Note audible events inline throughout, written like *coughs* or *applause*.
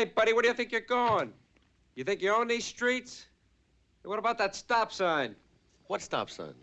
Hey, buddy, where do you think you're going? You think you own these streets? What about that stop sign? What stop sign?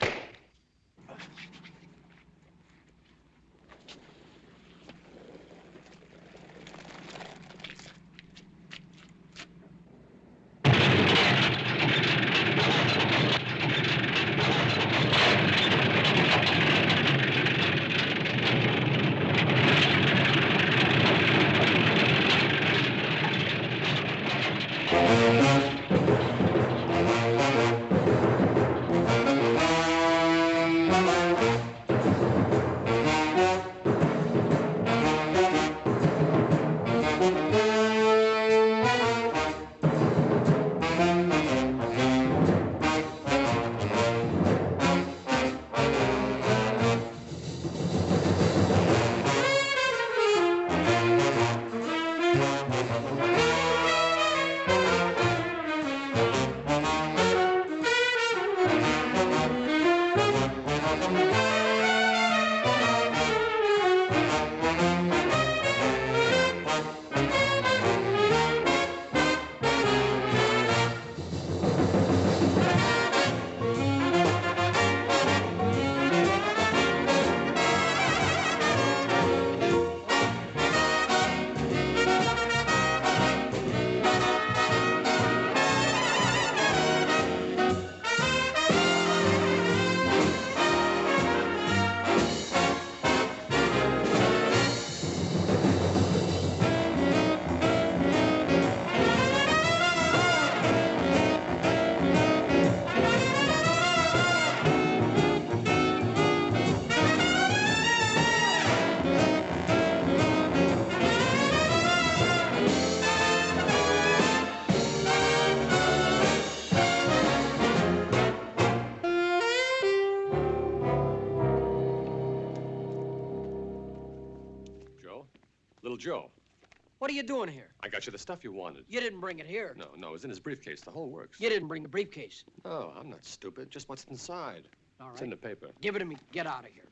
You doing here? I got you the stuff you wanted. You didn't bring it here. No, no, it's in his briefcase. The whole works. You didn't bring the briefcase. No, I'm not stupid. Just what's inside. All right. It's in the paper. Give it to me. Get out of here.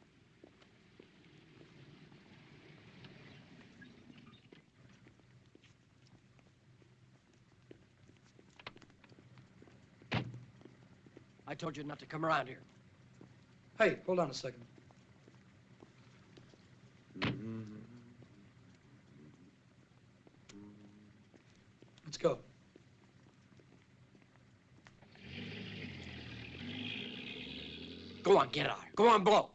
I told you not to come around here. Hey, hold on a second. Let's go. Go on, get out. Go on, blow.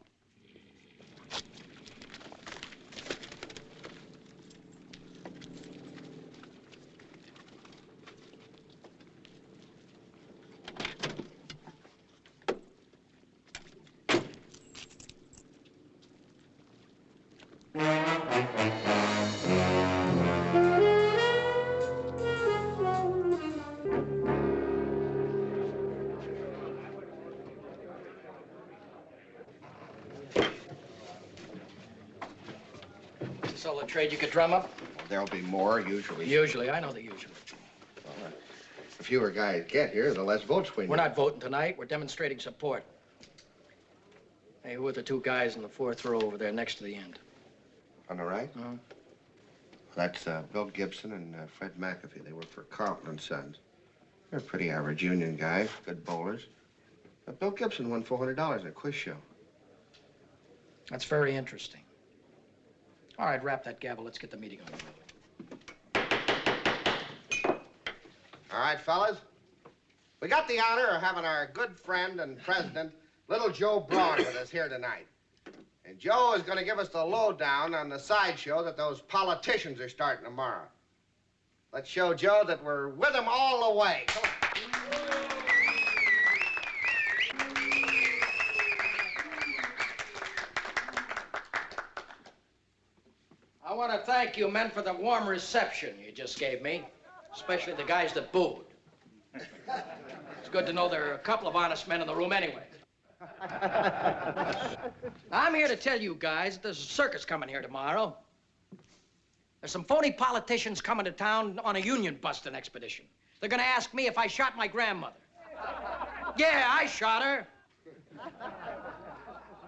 Is this all the trade you could drum up? There'll be more, usually. Usually, I know the usual. The fewer guys get here, the less votes we need. We're not voting tonight. We're demonstrating support. Hey, who are the two guys in the fourth row over there next to the end? On the right? Uh-huh. That's uh, Bill Gibson and uh, Fred McAfee. They work for Carlton and Sons. They're pretty average union guys, good bowlers. But Bill Gibson won $400 in a quiz show. That's very interesting. All right, wrap that gavel. Let's get the meeting on. All right, fellas. We got the honor of having our good friend and president, Little Joe Braun, with us here tonight. And Joe is going to give us the lowdown on the sideshow that those politicians are starting tomorrow. Let's show Joe that we're with him all the way. Come on. I want to thank you men for the warm reception you just gave me, especially the guys that booed. It's good to know there are a couple of honest men in the room anyway. I'm here to tell you guys that there's a circus coming here tomorrow. There's some phony politicians coming to town on a union busting expedition. They're gonna ask me if I shot my grandmother. Yeah, I shot her.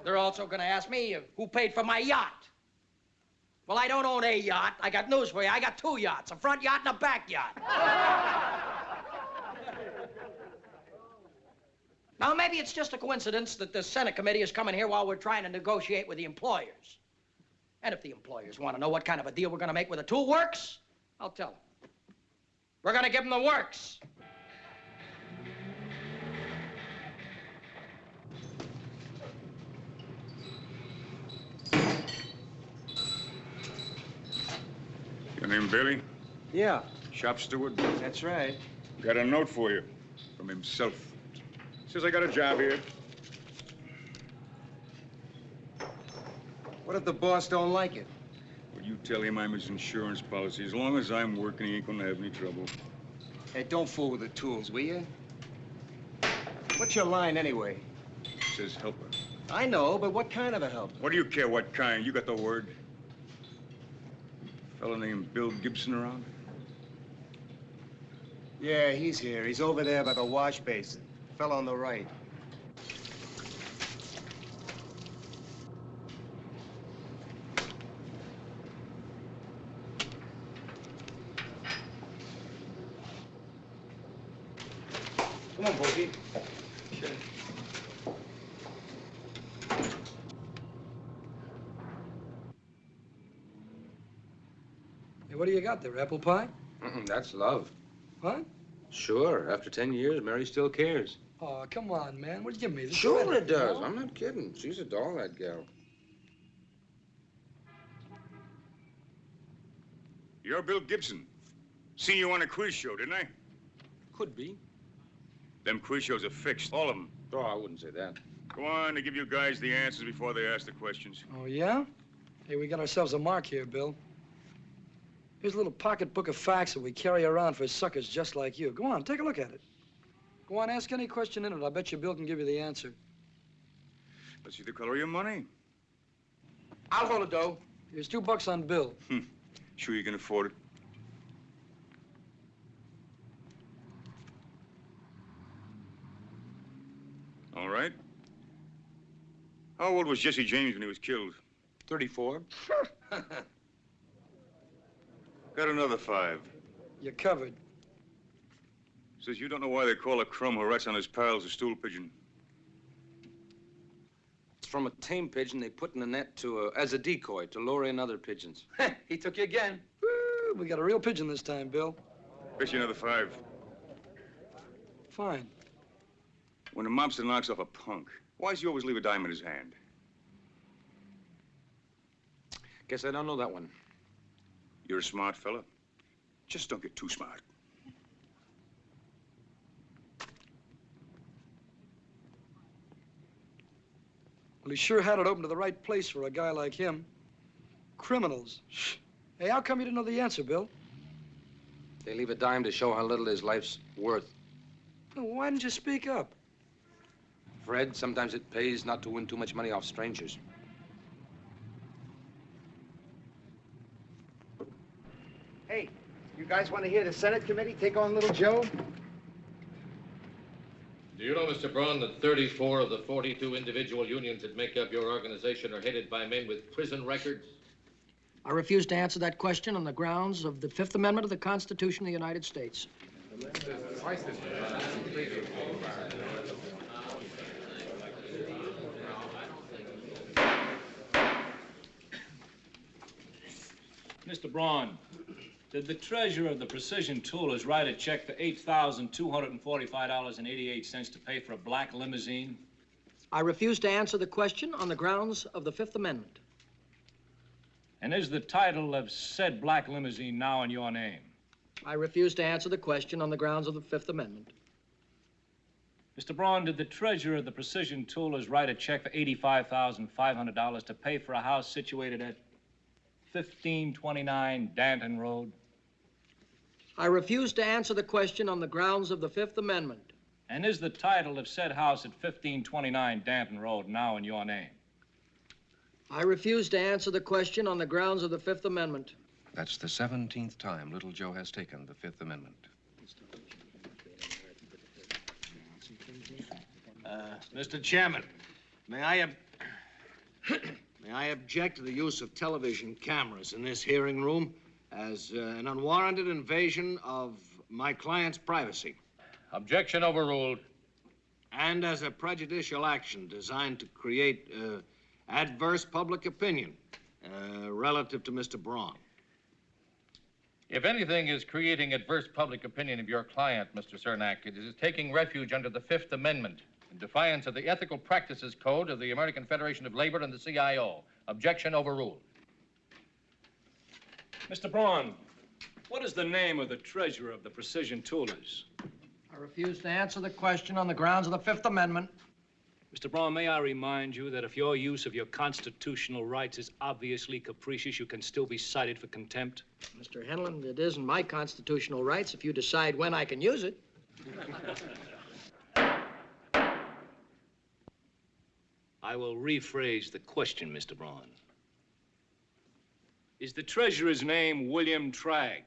They're also gonna ask me who paid for my yacht. Well, I don't own a yacht. I got news for you. I got two yachts, a front yacht and a back yacht. now, maybe it's just a coincidence that the Senate committee is coming here while we're trying to negotiate with the employers. And if the employers want to know what kind of a deal we're going to make with the two works, I'll tell them. We're going to give them the works. Your name Bailey? Yeah, Shop steward? that's right. Got a note for you from himself. Says I got a job here. What if the boss don't like it? Well, you tell him I'm his insurance policy? As long as I'm working, he ain't gonna have any trouble. Hey, don't fool with the tools, will you? What's your line anyway? Says helper. I know, but what kind of a help? What do you care what kind? You got the word. Fellow named Bill Gibson around? Yeah, he's here. He's over there by the wash basin. Fell on the right. Come on, Bogey. Hey, what do you got there, apple pie? Mm-mm, that's love. What? Sure. After 10 years, Mary still cares. Oh, come on, man. What'd you give me? This Sure sweater, it does. you know? I'm not kidding. She's a doll, that gal. You're Bill Gibson. Seen you on a quiz show, didn't I? Could be. Them quiz shows are fixed, all of them. Oh, I wouldn't say that. Go on, they give you guys the answers before they ask the questions. Oh, yeah? Hey, we got ourselves a mark here, Bill. Here's a little pocketbook of facts that we carry around for suckers just like you. Go on, take a look at it. Go on, ask any question in it. I bet you Bill can give you the answer. Let's see the color of your money. I'll hold it, dough. Here's two bucks on Bill. Hmm. Sure you can afford it? All right. How old was Jesse James when he was killed? 34. *laughs* Got another five. You're covered. Says you don't know why they call a crumb who rats on his pals a stool pigeon. It's from a tame pigeon they put in a net to, uh, as a decoy to lure in other pigeons. *laughs* he took you again. Woo, we got a real pigeon this time, Bill. Bet you another five. Fine. When a mobster knocks off a punk, why does he always leave a dime in his hand? Guess I don't know that one. You're a smart fella. Just don't get too smart. Well, he sure had it open to the right place for a guy like him. criminals. *sniffs* Hey, how come you didn't know the answer, Bill? They leave a dime to show how little his life's worth. Well, why didn't you speak up? Fred, sometimes it pays not to win too much money off strangers. Hey, you guys want to hear the Senate committee take on little Joe? Do you know, Mr. Braun, that 34 of the 42 individual unions that make up your organization are headed by men with prison records? I refuse to answer that question on the grounds of the Fifth Amendment of the Constitution of the United States. Mr. Braun, did the treasurer of the Precision Toolers write a check for $8,245.88 to pay for a black limousine? I refuse to answer the question on the grounds of the Fifth Amendment. And is the title of said black limousine now in your name? I refuse to answer the question on the grounds of the Fifth Amendment. Mr. Braun, did the treasurer of the Precision Toolers write a check for $85,500 to pay for a house situated at 1529 Danton Road? I refuse to answer the question on the grounds of the Fifth Amendment. And is the title of said house at 1529 Danton Road now in your name? I refuse to answer the question on the grounds of the Fifth Amendment. That's the 17th time Little Joe has taken the Fifth Amendment. Uh, Mr. Chairman, may I, ob- *coughs* may I object to the use of television cameras in this hearing room as uh, an unwarranted invasion of my client's privacy Objection overruled. and as a prejudicial action designed to create uh, adverse public opinion uh, relative to Mr. Braun. If anything is creating adverse public opinion of your client, Mr. Cernak, it is taking refuge under the Fifth Amendment in defiance of the Ethical Practices Code of the American Federation of Labor and the CIO. Objection overruled. Mr. Braun, what is the name of the treasurer of the Precision Toolers? I refuse to answer the question on the grounds of the Fifth Amendment. Mr. Braun, may I remind you that if your use of your constitutional rights is obviously capricious, you can still be cited for contempt? Mr. Henlon, it isn't my constitutional rights if you decide when I can use it. *laughs* I will rephrase the question, Mr. Braun. Is the treasurer's name William Tragg?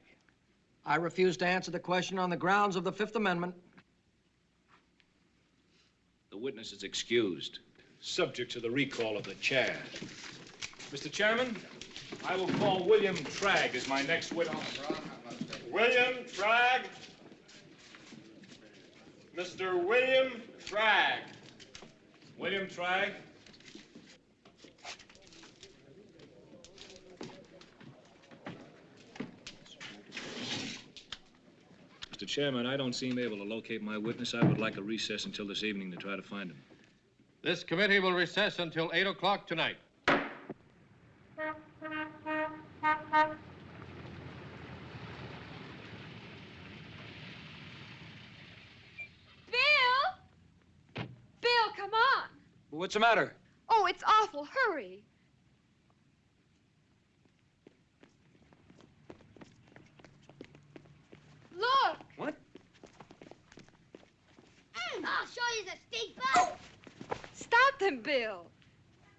I refuse to answer the question on the grounds of the Fifth Amendment. The witness is excused, subject to the recall of the chair. Mr. Chairman, I will call William Tragg as my next witness. William Tragg. Mr. William Tragg. William Tragg? Mr. Chairman, I don't seem able to locate my witness. I would like a recess until this evening to try to find him. This committee will recess until 8 o'clock tonight. Bill! Bill, come on. What's the matter? Oh, it's awful. Hurry. Look. What? I'll show you the steak bone. Stop them, Bill.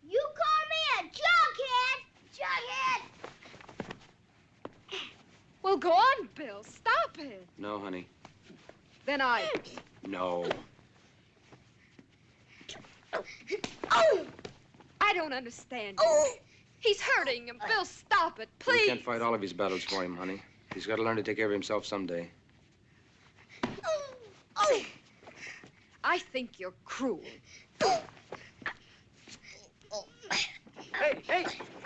You call me a jughead? Jughead. Well, go on, Bill. Stop it. No, honey. Then I. No. Oh, I don't understand you. oh. He's hurting him. Bill, stop it, We please. can't fight all of his battles for him, honey. He's got to learn to take care of himself someday. Oh. oh. I think you're cruel. Hey, hey.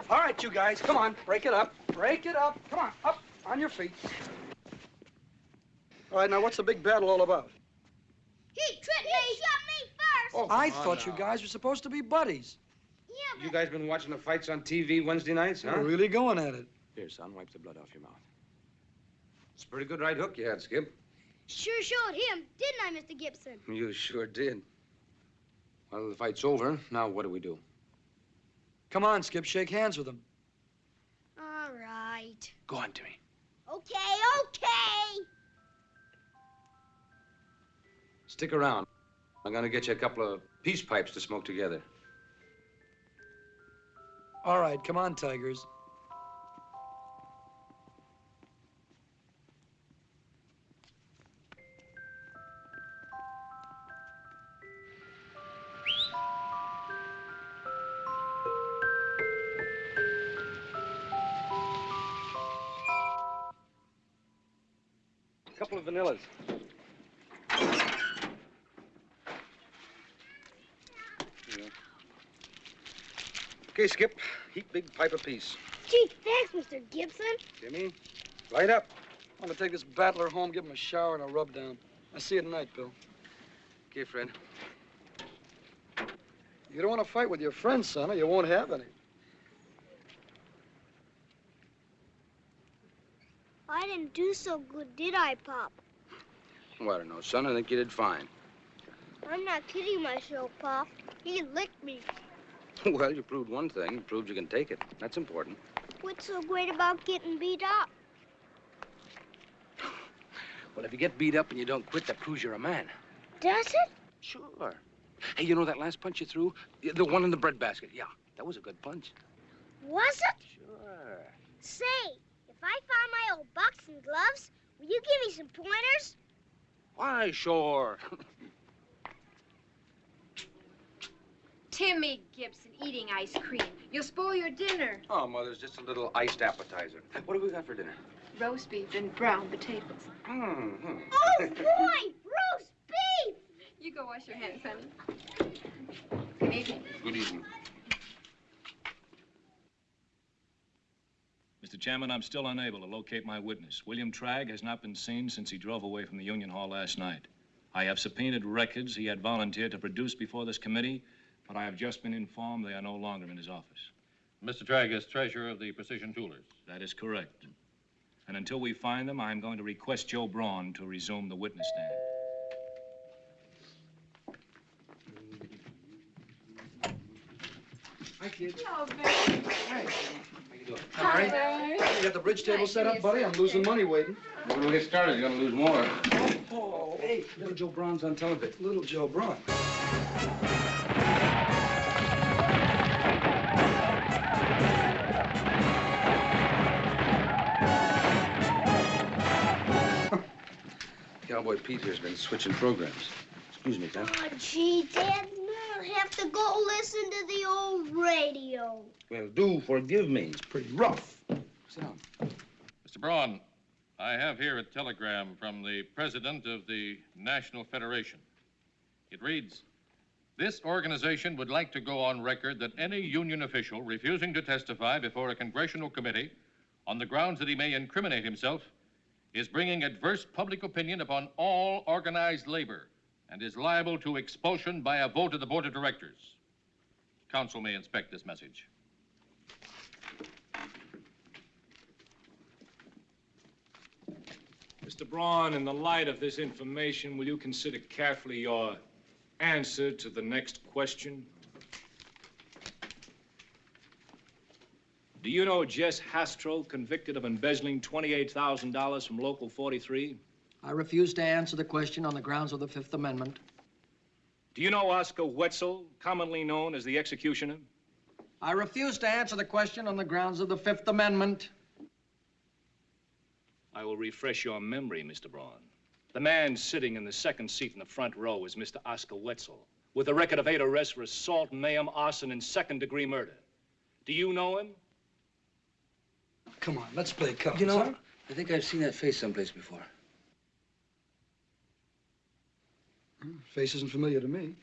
All right, you guys, come on. Break it up. Break it up. Come on, up on your feet. All right, now what's the big battle all about? He tripped me. He shot me first. Oh, I come on thought you guys were supposed to be buddies. Yeah, You guys been watching the fights on TV Wednesday nights, huh? You're really going at it. Here, son, wipe the blood off your mouth. It's a pretty good right hook you had, Skip. Sure showed him, didn't I, Mr. Gibson? You sure did. Well, the fight's over. Now, what do we do? Come on, Skip, shake hands with him. All right. Go on, Timmy. Okay, okay. Stick around. I'm gonna get you a couple of peace pipes to smoke together. All right, come on, Tigers. Okay, Skip. Heap big pipe apiece. Gee, thanks, Mr. Gibson. Jimmy, light up. I'm gonna take this battler home, give him a shower and a rub down. I'll see you tonight, Bill. Okay, Fred. You don't want to fight with your friends, son, or you won't have any. I didn't do so good, did I, Pop? Well, I don't know, son. I think you did fine. I'm not kidding myself, Pop. He licked me. *laughs* well, you proved one thing. You proved you can take it. That's important. What's so great about getting beat up? *sighs* Well, if you get beat up and you don't quit, that proves you're a man. Does it? Sure. Hey, you know that last punch you threw? The one in the breadbasket. Yeah, that was a good punch. Was it? Sure. Say, if I find my old boxing gloves, will you give me some pointers? Why, sure. *laughs* Timmy Gibson eating ice cream. You'll spoil your dinner. Oh, Mother's just a little iced appetizer. What do we got for dinner? Roast beef and brown potatoes. Mm-hmm. *laughs* Oh, boy! Roast beef! You go wash your hands, honey. Good evening. Good evening. Mr. Chairman, I'm still unable to locate my witness. William Tragg has not been seen since he drove away from the Union Hall last night. I have subpoenaed records he had volunteered to produce before this committee, but I have just been informed they are no longer in his office. Mr. Tragg is treasurer of the Precision Toolers. That is correct. And until we find them, I'm going to request Joe Braun to resume the witness stand. Hi, kid. Hello, Barry. How you doing? Hi, You got the bridge table Nice set up, buddy? I'm losing money waiting. When we get started, you're gonna lose more. Oh, oh. hey, Little Joe Braun's on television. little Joe Braun. Cowboy Pete here's been switching programs. Excuse me, Tom. Oh, gee, Dad, I'll have to go listen to the old radio. Well, do forgive me. It's pretty rough. Sit down. Mr. Braun, I have here a telegram from the president of the National Federation. It reads This organization would like to go on record that any union official refusing to testify before a congressional committee on the grounds that he may incriminate himself is bringing adverse public opinion upon all organized labor and is liable to expulsion by a vote of the board of directors. Counsel may inspect this message. Mr. Braun, in the light of this information, will you consider carefully your answer to the next question? Do you know Jess Hastro, convicted of embezzling $28,000 from Local 43? I refuse to answer the question on the grounds of the Fifth Amendment. Do you know Oscar Wetzel, commonly known as the executioner? I refuse to answer the question on the grounds of the Fifth Amendment. I will refresh your memory, Mr. Braun. The man sitting in the second seat in the front row is Mr. Oscar Wetzel, with a record of eight arrests for assault, mayhem, arson, and second-degree murder. Do you know him? Come on, let's play cards. You know, huh? I think I've seen that face someplace before. Hmm, face isn't familiar to me.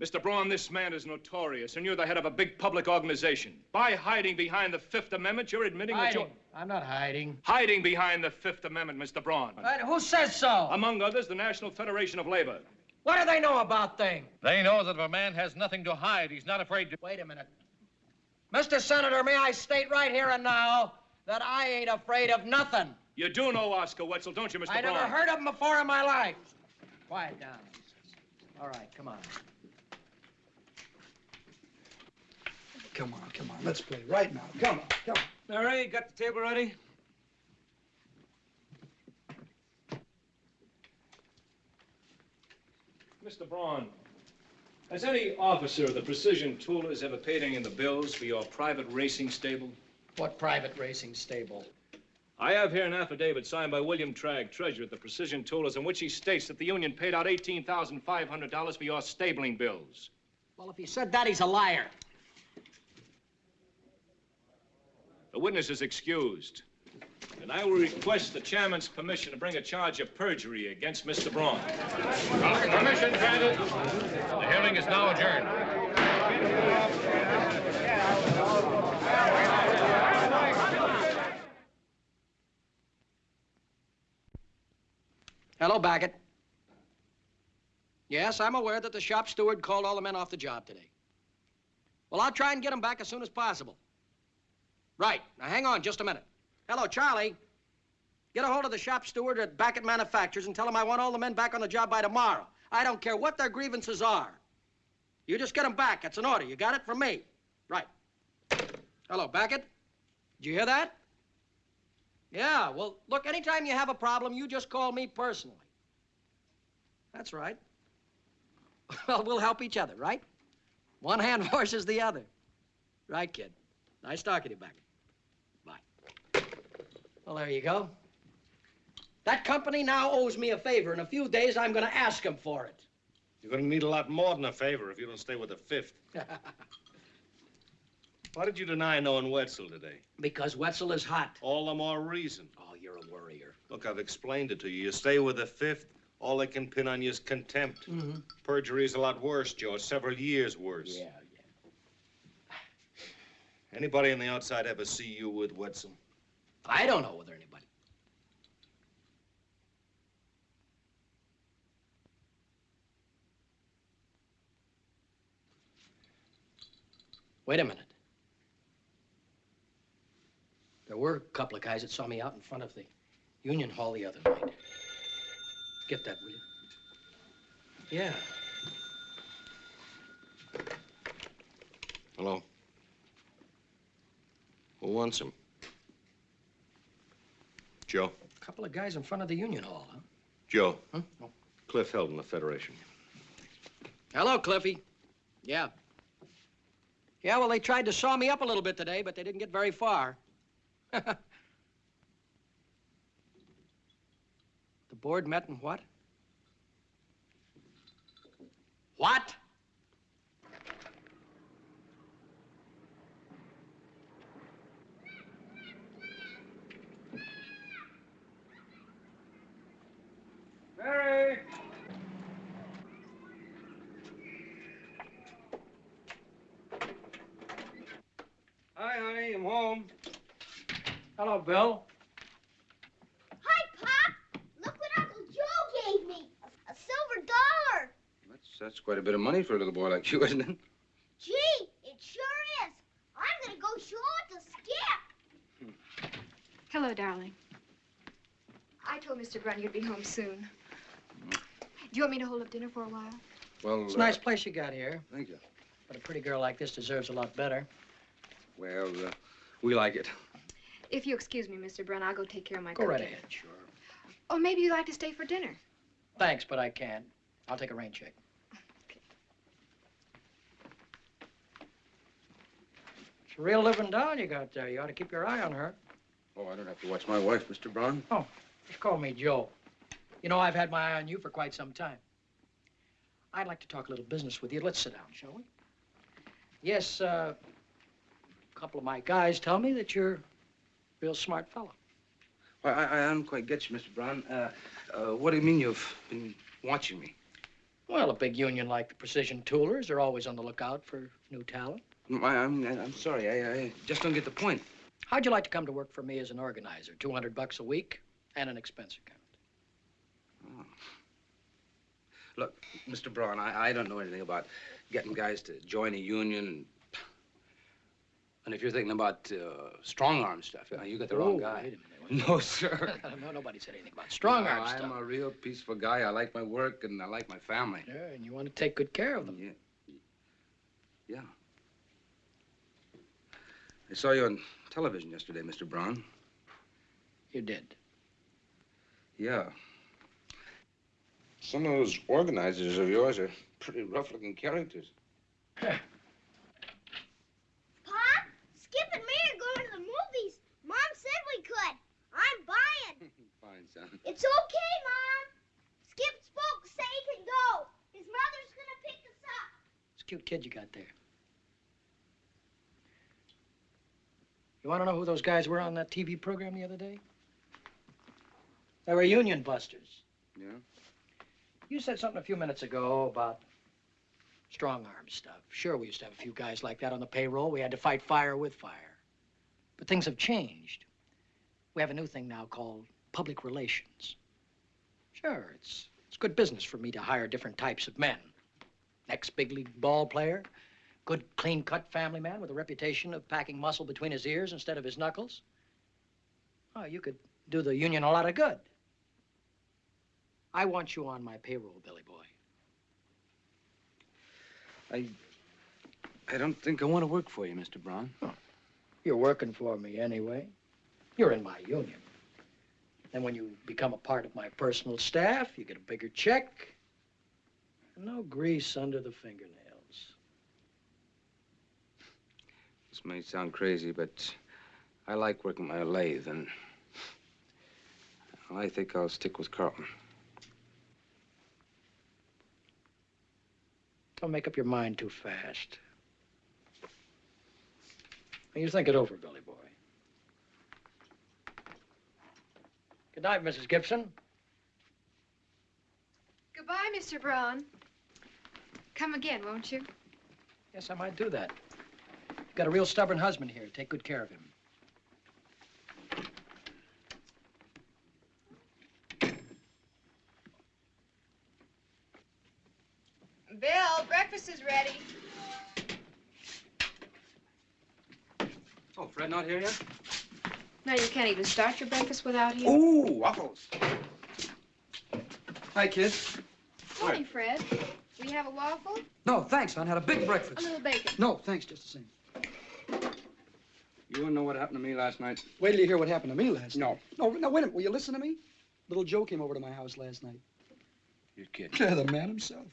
Mr. Braun, this man is notorious, and you're the head of a big public organization. By hiding behind the Fifth Amendment, you're admitting that you're... I'm not hiding. Hiding behind the Fifth Amendment, Mr. Braun. But who says so? Among others, the National Federation of Labor. what do they know about things? They know that if a man has nothing to hide, he's not afraid to. Wait a minute. Mr. Senator, may I state right here and now that I ain't afraid of nothing. You do know Oscar Wetzel, don't you, Mr. I Braun? never heard of him before in my life. Quiet down. All right, come on. Come on, come on. Let's play right now. Come on, come on. Mary, got the table ready? Mr. Braun, has any officer of the Precision Toolers ever paid any of the bills for your private racing stable? What private racing stable? I have here an affidavit signed by William Tragg, treasurer of the Precision Toolers, in which he states that the union paid out $18,500 for your stabling bills. Well, if he said that, he's a liar. The witness is excused. And I will request the chairman's permission to bring a charge of perjury against Mr. Braun. Permission granted. The hearing is now adjourned. Hello, Baggett. Yes, I'm aware that the shop steward called all the men off the job today. Well, I'll try and get them back as soon as possible. Right. Now, hang on just a minute. Hello, Charlie. Get a hold of the shop steward at Baggett Manufacturers and tell him I want all the men back on the job by tomorrow. I don't care what their grievances are. You just get them back. That's an order. You got it from me. Right. Hello, Baggett. Did you hear that? Yeah, well, look, anytime you have a problem, you just call me personally. That's right. *laughs* Well, we'll help each other, right? One hand *laughs* washes the other. Right, kid. Nice talking to you, Beck. Well, there you go. That company now owes me a favor. In a few days, I'm going to ask them for it. You're gonna need a lot more than a favor if you don't stay with the fifth. *laughs* Why did you deny knowing Wetzel today? because Wetzel is hot. All the more reason. Oh, you're a worrier. Look, I've explained it to you. You stay with the fifth, all they can pin on you is contempt. Mm-hmm. Perjury's a lot worse, Joe. Several years worse. Yeah, yeah, Anybody on the outside ever see you with Wetzel? I don't know whether anybody. Wait a minute. There were a couple of guys that saw me out in front of the Union Hall the other night. Get that, will you? Yeah. Hello? Who wants him? Joe? A couple of guys in front of the Union Hall, huh? Joe. Huh? Oh. Cliff Heldon, the Federation. Hello, Cliffy. Yeah. Yeah, well, they tried to saw me up a little bit today, but they didn't get very far. *laughs* the board met in what? What? Mary! Hi, honey, I'm home. Hello, Bill. Hi, Pop. Look what Uncle Joe gave me. A, a silver dollar. That's, that's quite a bit of money for a little boy like you, isn't it? Gee, it sure is. I'm gonna go show it to Skip. Hello, darling. I told Mr. Braun you'd be home soon. Do you want me to hold up dinner for a while? Well, It's a uh, nice place you got here, Thank you. but a pretty girl like this deserves a lot better. Well, uh, we like it. If you excuse me, Mr. Braun, I'll go take care of my Go right cooking. ahead, sure. Or maybe you'd like to stay for dinner. Thanks, but I can't. I'll take a rain check. It's a real living doll you got there. You ought to keep your eye on her. Oh, I don't have to watch my wife, Mr. Braun. Oh, just call me Joe. You know, I've had my eye on you for quite some time. I'd like to talk a little business with you. Let's sit down, shall we? Yes, uh, a couple of my guys tell me that you're a real smart fellow. Well, I, I don't quite get you, Mr. Braun. Uh, uh, what do you mean you've been watching me? Well, a big union like the Precision Toolers are always on the lookout for new talent. Mm, I, I'm, I'm sorry. I, I just don't get the point. How'd you like to come to work for me as an organizer? 200 bucks a week and an expense account. Look, Mr. Braun, I, I don't know anything about getting guys to join a union. And, if you're thinking about uh, strong arm stuff, uh, you got the wrong Oh, guy. *laughs* minute. No, sir. *laughs* no, nobody said anything about strong No, arm I'm a real peaceful guy. I like my work and I like my family. Yeah, and you want to take good care of them. Yeah. Yeah. I saw you on television yesterday, Mr. Braun. You did. Yeah. Some of those organizers of yours are pretty rough-looking characters. *laughs* Pop, Skip and me are going to the movies. Mom said we could. I'm buying. *laughs* Fine, son. It's okay, Mom. Skip spoke, say he can go. His mother's gonna pick us up. It's a cute kid you got there. You want to know who those guys were on that TV program the other day? They were union busters. Yeah? You said something a few minutes ago about strong arm stuff. Sure, we used to have a few guys like that on the payroll. We had to fight fire with fire. But things have changed. We have a new thing now called public relations. Sure, it's, it's good business for me to hire different types of men. Ex big league ball player, good clean cut family man with a reputation of packing muscle between his ears instead of his knuckles. Oh, you could do the union a lot of good. I want you on my payroll, Billy Boy. I... I don't think I want to work for you, Mr. Braun. You're working for me anyway. You're in my union. Then when you become a part of my personal staff, you get a bigger check. and No grease under the fingernails. This may sound crazy, but I like working my lathe, and I think I'll stick with Carlton. Don't make up your mind too fast. You think it over, Billy Boy. Good night, Mrs. Gibson. Goodbye, Mr. Braun. Come again, won't you? Yes, I might do that. You've got a real stubborn husband here. Take good care of him. Bill, breakfast is ready. Oh, Fred not here yet? No, you can't even start your breakfast without him. Ooh, waffles. Hi, kids. Morning, Fred. Will you have a waffle? No, thanks, hon. Had a big breakfast. A little bacon. No, thanks, just the same. You want to know what happened to me last night? Wait till you hear what happened to me last No. night. No, no, wait a minute. Will you listen to me? Little Joe came over to my house last night. You're kidding. Yeah, the man himself.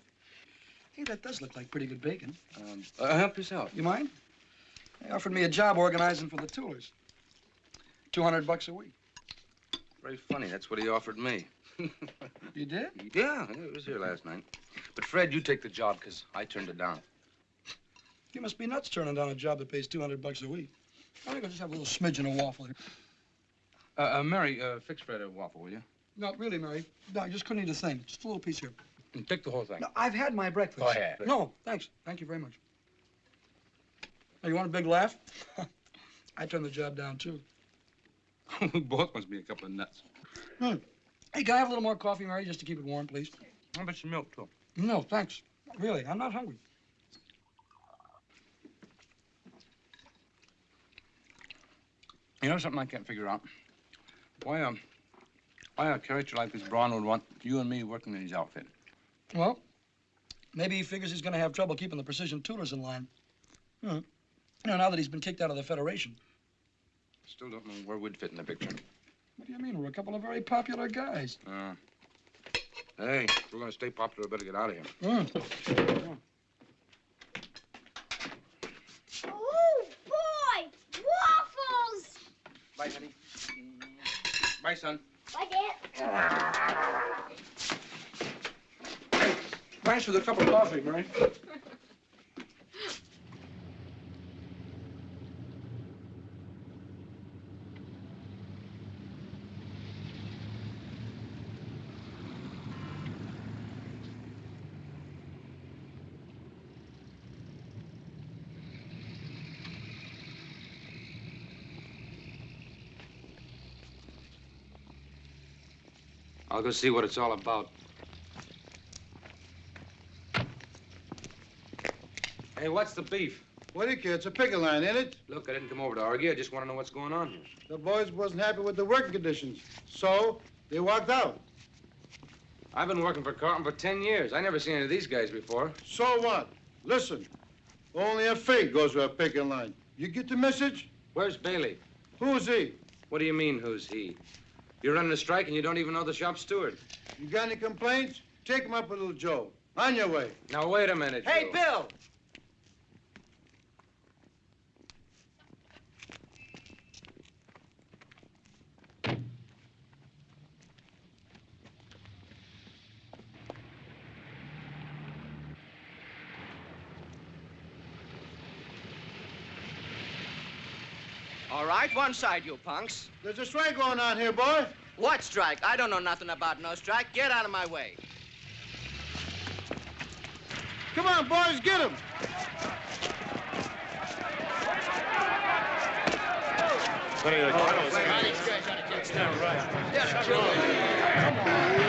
Hey, that does look like pretty good bacon. Um, uh, help yourself. You mind? They offered me a job organizing for the Toolers. 200 bucks a week. Very funny. That's what he offered me. *laughs* You did? Yeah, he was here last night. But Fred, you take the job because I turned it down. You must be nuts turning down a job that pays 200 bucks a week. I think I'll just have a little smidgen of waffle here. Uh, uh, Mary, uh, fix Fred a waffle, will you? No, really, Mary. No, I just couldn't eat a thing. Just a little piece here. And take the whole thing. No, I've had my breakfast. Go ahead. No, thanks. Thank you very much. Hey, you want a big laugh? *laughs* I turned the job down, too. we *laughs* both must be a couple of nuts. Hmm. Hey, can I have a little more coffee, Mary, just to keep it warm, please? How about some milk, too? No, thanks. Really, I'm not hungry. You know something I can't figure out? Why, um, why a character like this Braun would want you and me working in his outfit? Well, maybe he figures he's going to have trouble keeping the precision toolers in line. Hmm. You know, now that he's been kicked out of the Federation. Still don't know where we'd fit in the picture. What do you mean? We're a couple of very popular guys. Uh, hey, if we're gonna stay popular, we better get out of here. Hmm. Oh, boy! Waffles! Bye, honey. Bye, son. Bye, Dad. Thanks for the cup of coffee, Mary. I'll go see what it's all about. Hey, what's the beef? What do you care? It's a picket line, ain't it? Look, I didn't come over to argue. I just want to know what's going on here. The boys wasn't happy with the working conditions, so they walked out. I've been working for Carlton for 10 years. I never seen any of these guys before. So what? Listen, only a fake goes to a picket line. You get the message? Where's Bailey? Who's he? What do you mean, who's he? You're running a strike and you don't even know the shop steward. You got any complaints? Take him up with little Joe. On your way. Now, wait a minute, Hey, Joe. Bill! All right, one side, you punks. There's a strike going on here, boy. What strike? I don't know nothing about no strike. Get out of my way. Come on, boys, get him. Take your hands off me.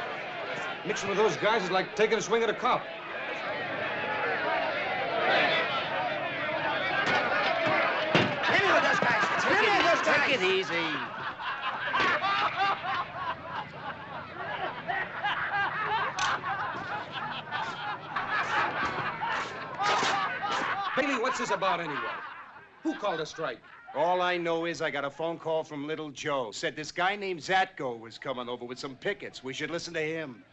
Mixing with those guys is like taking a swing at a cop. Hit me with those guys. Hit me with those guys. Take it easy. Bailey, what's this about anyway? Who called a strike? All I know is I got a phone call from Little Joe. Said this guy named Zatko was coming over with some pickets. We should listen to him.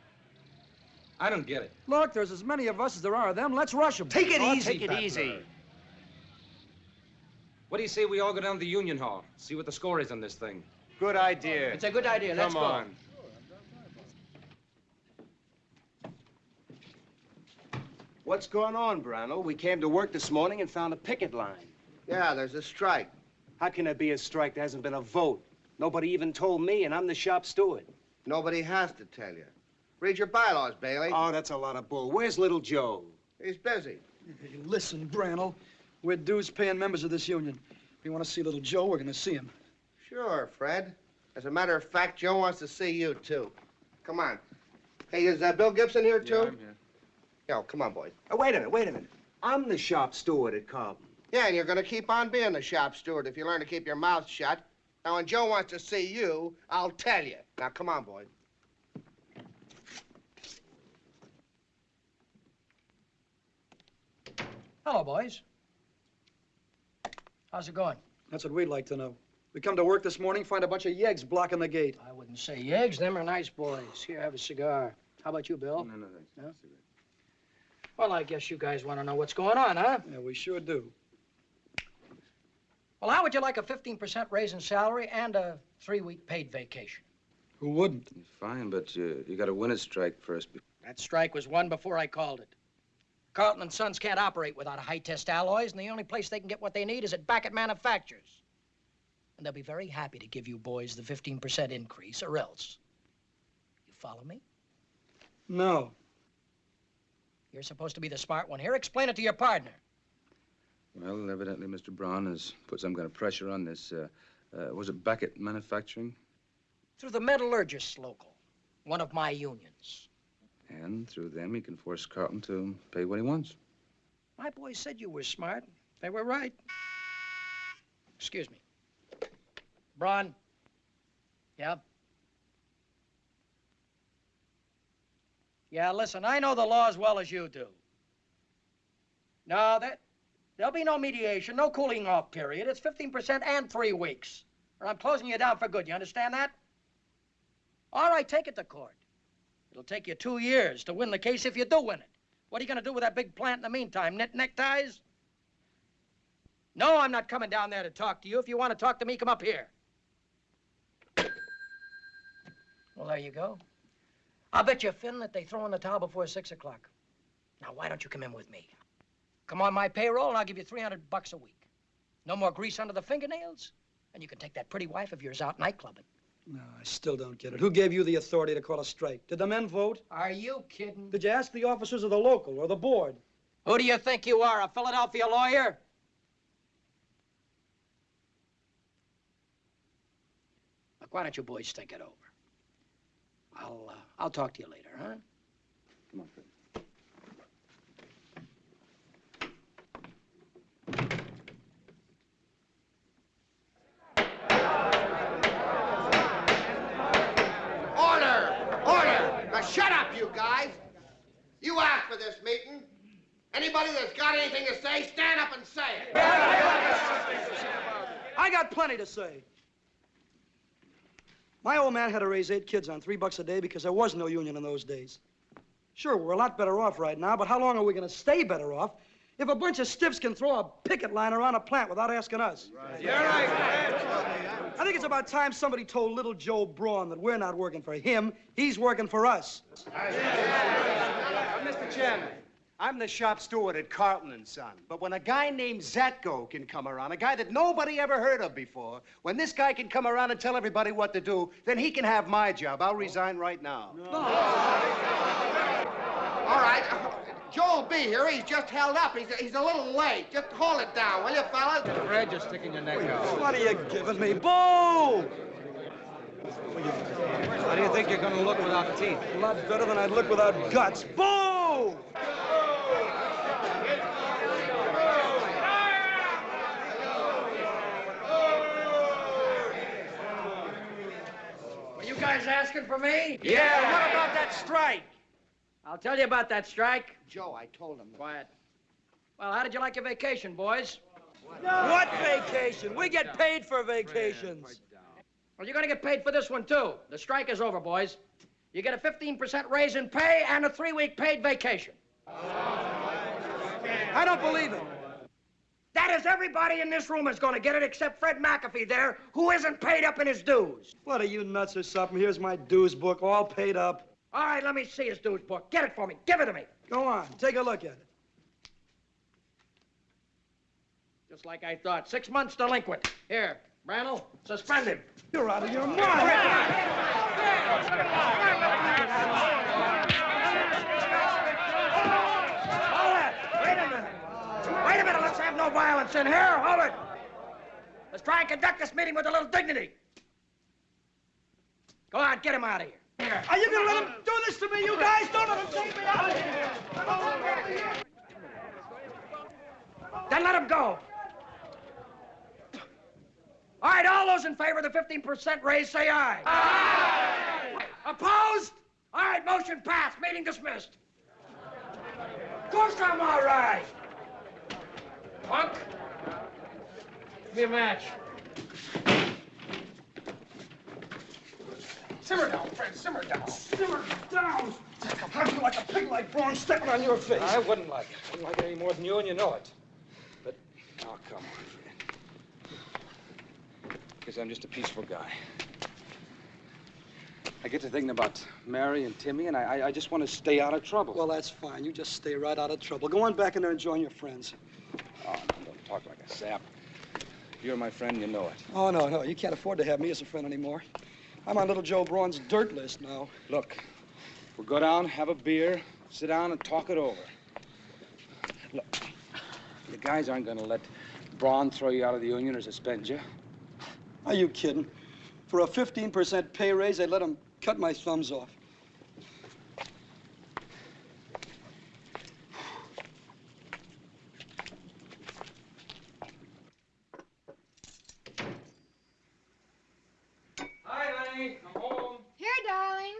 I don't get it. Look, there's as many of us as there are of them. Let's rush them. Take it Oh, easy, take it Battler. easy. What do you say we all go down to the Union Hall, see what the score is on this thing? Good idea. It's a good idea. Let's Come go. on. What's going on, Brownell? We came to work this morning and found a picket line. Yeah, there's a strike. How can there be a strike? There hasn't been a vote. Nobody even told me, and I'm the shop steward. Nobody has to tell you. Read your bylaws, Bailey. Oh, that's a lot of bull. Where's Little Joe? He's busy. Hey, listen, Brannel. We're dues-paying members of this union. If you want to see little Joe, we're going to see him. Sure, Fred. As a matter of fact, Joe wants to see you, too. Come on. Hey, is uh, Bill Gibson here, too? Yeah, here. Yo, come on, boys. Oh, wait a minute, wait a minute. I'm the shop steward at Carlton. Yeah, and you're going to keep on being the shop steward if you learn to keep your mouth shut. Now, when Joe wants to see you, I'll tell you. Now, come on, boys. Hello, boys. How's it going? That's what we'd like to know. We come to work this morning, find a bunch of yeggs blocking the gate. I wouldn't say yeggs. Them are nice boys. Here, have a cigar. How about you, Bill? No, no, thanks. No? Well, I guess you guys want to know what's going on, huh? Yeah, we sure do. Well, how would you like a 15% raise in salary and a three-week paid vacation? Who wouldn't? Fine, but uh, you, you got to win a strike first. That strike was won before I called it. Carlton and Sons can't operate without high-test alloys, and the only place they can get what they need is at Beckett Manufacturers. And they'll be very happy to give you boys the 15% increase, or else. You follow me? No. You're supposed to be the smart one here. Explain it to your partner. Well, evidently Mr. Braun has put some kind of pressure on this. Uh, uh, was it Beckett Manufacturing? Through the metallurgists local, one of my unions. And through them, he can force Carlton to pay what he wants. My boys said you were smart. They were right. Excuse me. Braun. Yeah? Yeah, listen, I know the law as well as you do. No, that, there'll be no mediation, no cooling off period. It's 15% and three weeks. Or I'm closing you down for good. You understand that? All right, take it to court. It'll take you two years to win the case if you do win it. What are you going to do with that big plant in the meantime? Knit neckties? No, I'm not coming down there to talk to you. If you want to talk to me, come up here. Well, there you go. I'll bet you, Finn, that they throw in the towel before six o'clock. Now, why don't you come in with me? Come on my payroll, and I'll give you 300 bucks a week. No more grease under the fingernails, and you can take that pretty wife of yours out night clubbing. No, I still don't get it. Who gave you the authority to call a strike? Did the men vote? Are you kidding? Did you ask the officers of the local or the board? Who do you think you are, a Philadelphia lawyer? Look, why don't you boys think it over? I'll, uh, I'll talk to you later, huh? Come on, Fred. Order! Order! Now shut up, you guys. You asked for this meeting. Anybody that's got anything to say, stand up and say it. I got plenty to say. My old man had to raise eight kids on three bucks a day because there was no union in those days. Sure, we're a lot better off right now, but how long are we going to stay better off if a bunch of stiffs can throw a picket line around a plant without asking us? You're right. I think it's about time somebody told little Joe Braun that we're not working for him, he's working for us. Mr. Chairman, I'm the shop steward at Carlton and Son. But when a guy named Zatko can come around, a guy that nobody ever heard of before, when this guy can come around and tell everybody what to do, then he can have my job. I'll resign right now. All right. Joe'll be here. He's just held up. He's, he's a little late. Just hold it down, will you, fellas? Fred, you're sticking your neck out. What are you giving me? Boo! How do you think you're gonna look without teeth? A lot better than I'd look without guts. Boo! Were you guys asking for me? Yeah, what about that strike? I'll tell you about that strike. Joe, I told him. Quiet. Well, how did you like your vacation, boys? What vacation? We get paid for vacations. Well, you're gonna get paid for this one, too. The strike is over, boys. You get a 15% raise in pay and a three-week paid vacation. I don't believe it. That is everybody in this room is gonna get it except Fred McAfee there, who isn't paid up in his dues. What are you nuts or something? Here's my dues book, all paid up. All right, let me see his dues book. Get it for me. Give it to me. Go on, take a look at it. Just like I thought. Six months delinquent. Here, Brannel, suspend him. You're out of your mind. Hold it. Wait a minute. Wait a minute. Let's have no violence in here. Hold it. Let's try and conduct this meeting with a little dignity. Go on, get him out of here. Here. Are you gonna let him do this to me, you guys? Don't let him take me out of here. Then let him go. All right, all those in favor of the 15% raise, say aye. Aye. Opposed? All right, motion passed. Meeting dismissed. Of course I'm all right. Punk, give me a match. Simmer down, Fred, simmer down. Simmer down. How'd you like a pig like Braun stepping on your face? I wouldn't like it. I wouldn't like it any more than you, and you know it. But, oh, come on, Fred. Because I'm just a peaceful guy. I get to thinking about Mary and Timmy, and I, I, I just want to stay out of trouble. Well, that's fine. You just stay right out of trouble. Go on back in there and join your friends. Oh, no, don't talk like a sap. You're my friend, you know it. Oh, no, no. You can't afford to have me as a friend anymore. I'm on little Joe Braun's dirt list now. Look, we'll go down, have a beer, sit down, and talk it over. Look, the guys aren't going to let Braun throw you out of the union or suspend you. Are you kidding? For a 15% pay raise, they'd let him cut my thumbs off. Hi, honey. I'm home. Here, darling.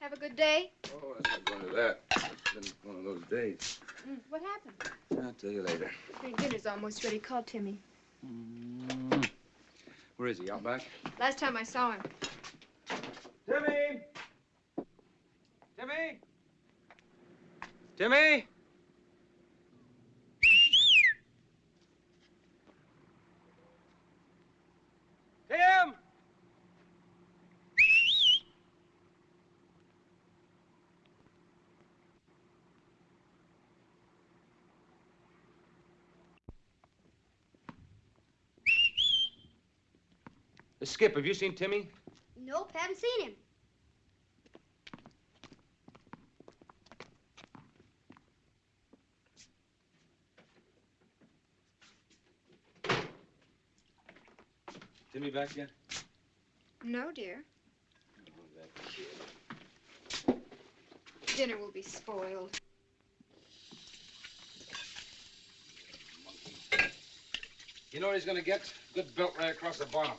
Have a good day. Oh, that's not going to that. It's been one of those days. Mm, what happened? I'll tell you later. Your dinner's almost ready. Call Timmy. Mm-hmm. Where is he? Out back? Last time I saw him. Timmy! Timmy! Timmy! Skip, have you seen Timmy? Nope, haven't seen him. Timmy back yet? No, dear. Oh, that kid. Dinner will be spoiled. You know what he's gonna get? Good belt right across the bottom.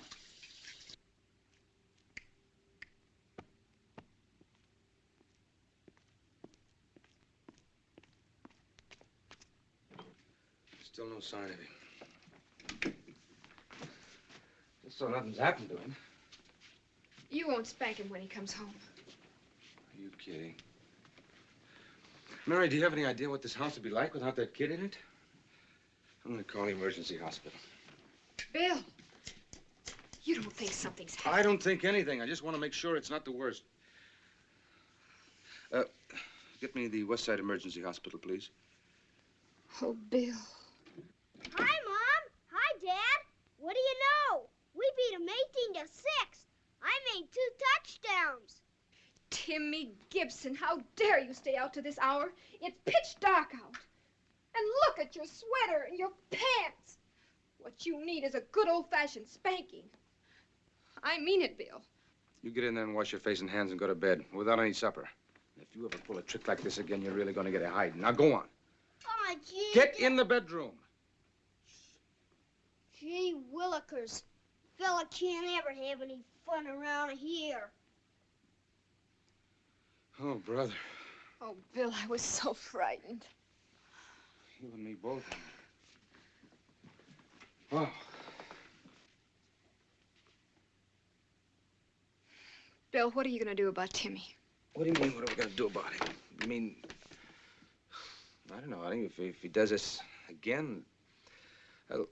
Still no sign of him. Just so nothing's happened to him. You won't spank him when he comes home. Are you kidding? Mary, do you have any idea what this house would be like without that kid in it? I'm gonna call the emergency hospital. Bill, you don't think something's happened? I don't think anything. I just want to make sure it's not the worst. Uh, get me the West Side Emergency Hospital, please. Oh, Bill. Hi, Mom. Hi, Dad. What do you know? We beat them 18 to 6. I made two touchdowns. Timmy Gibson, how dare you stay out to this hour? It's pitch dark out. And look at your sweater and your pants. What you need is a good old-fashioned spanking. I mean it, Bill. You get in there and wash your face and hands and go to bed without any supper. If you ever pull a trick like this again, you're really going to get a hiding. Now go on. Oh, gee. Get in the bedroom. Gee willikers. Fella can't ever have any fun around here. Oh, brother. Oh, Bill, I was so frightened. You and me both. Oh. Bill, what are you going to do about Timmy? What do you mean, what are we going to do about him? You mean... I don't know. I think if, if he does this again, I'll...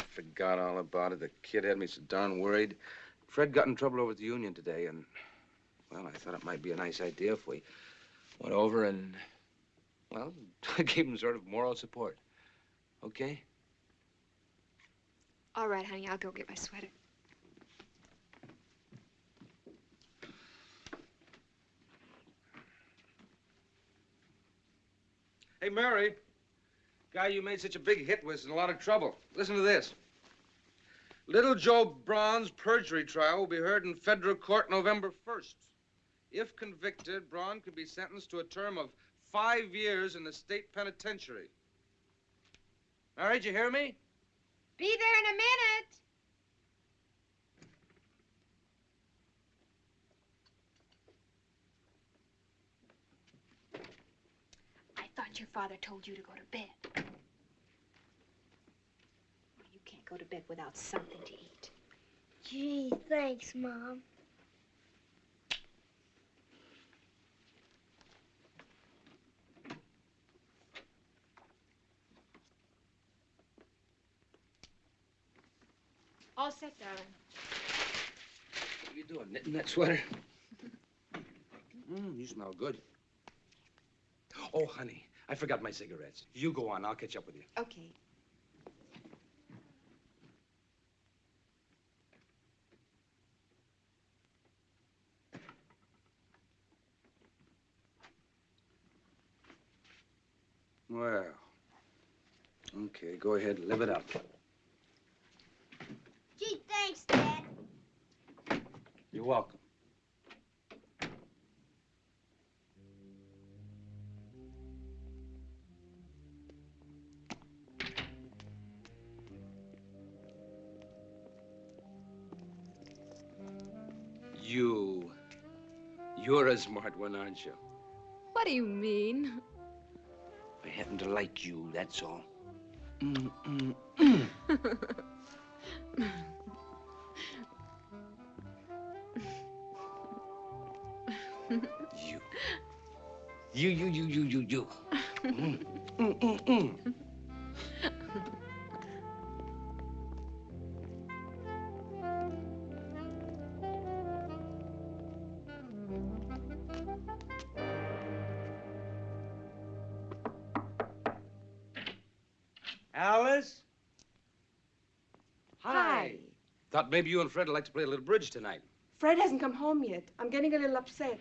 I forgot all about it. The kid had me so darn worried. Fred got in trouble over at the union today, and, well, I thought it might be a nice idea if we went over and, well, *laughs* I gave him sort of moral support. Okay? All right, honey, I'll go get my sweater. Hey, Mary. Guy you made such a big hit with is in a lot of trouble. Listen to this. Little Joe Braun's perjury trial will be heard in federal court November 1st. If convicted, Braun could be sentenced to a term of five years in the state penitentiary. Mary, did you hear me? Be there in a minute. I thought your father told you to go to bed. You go to bed without something to eat. Gee, thanks, Mom. All set, darling. What are you doing, knitting that sweater? Mmm, you smell good. Oh, honey, I forgot my cigarettes. You go on. I'll catch up with you. Okay. Well, okay, go ahead, live it up. Gee, thanks, Dad. You're welcome. You. You're a smart one, aren't you? What do you mean? I happen to like you, that's all. Mm, mm, mm. you. You, you, you, you, you, you. Maybe you and Fred would like to play a little bridge tonight. Fred hasn't come home yet. I'm getting a little upset.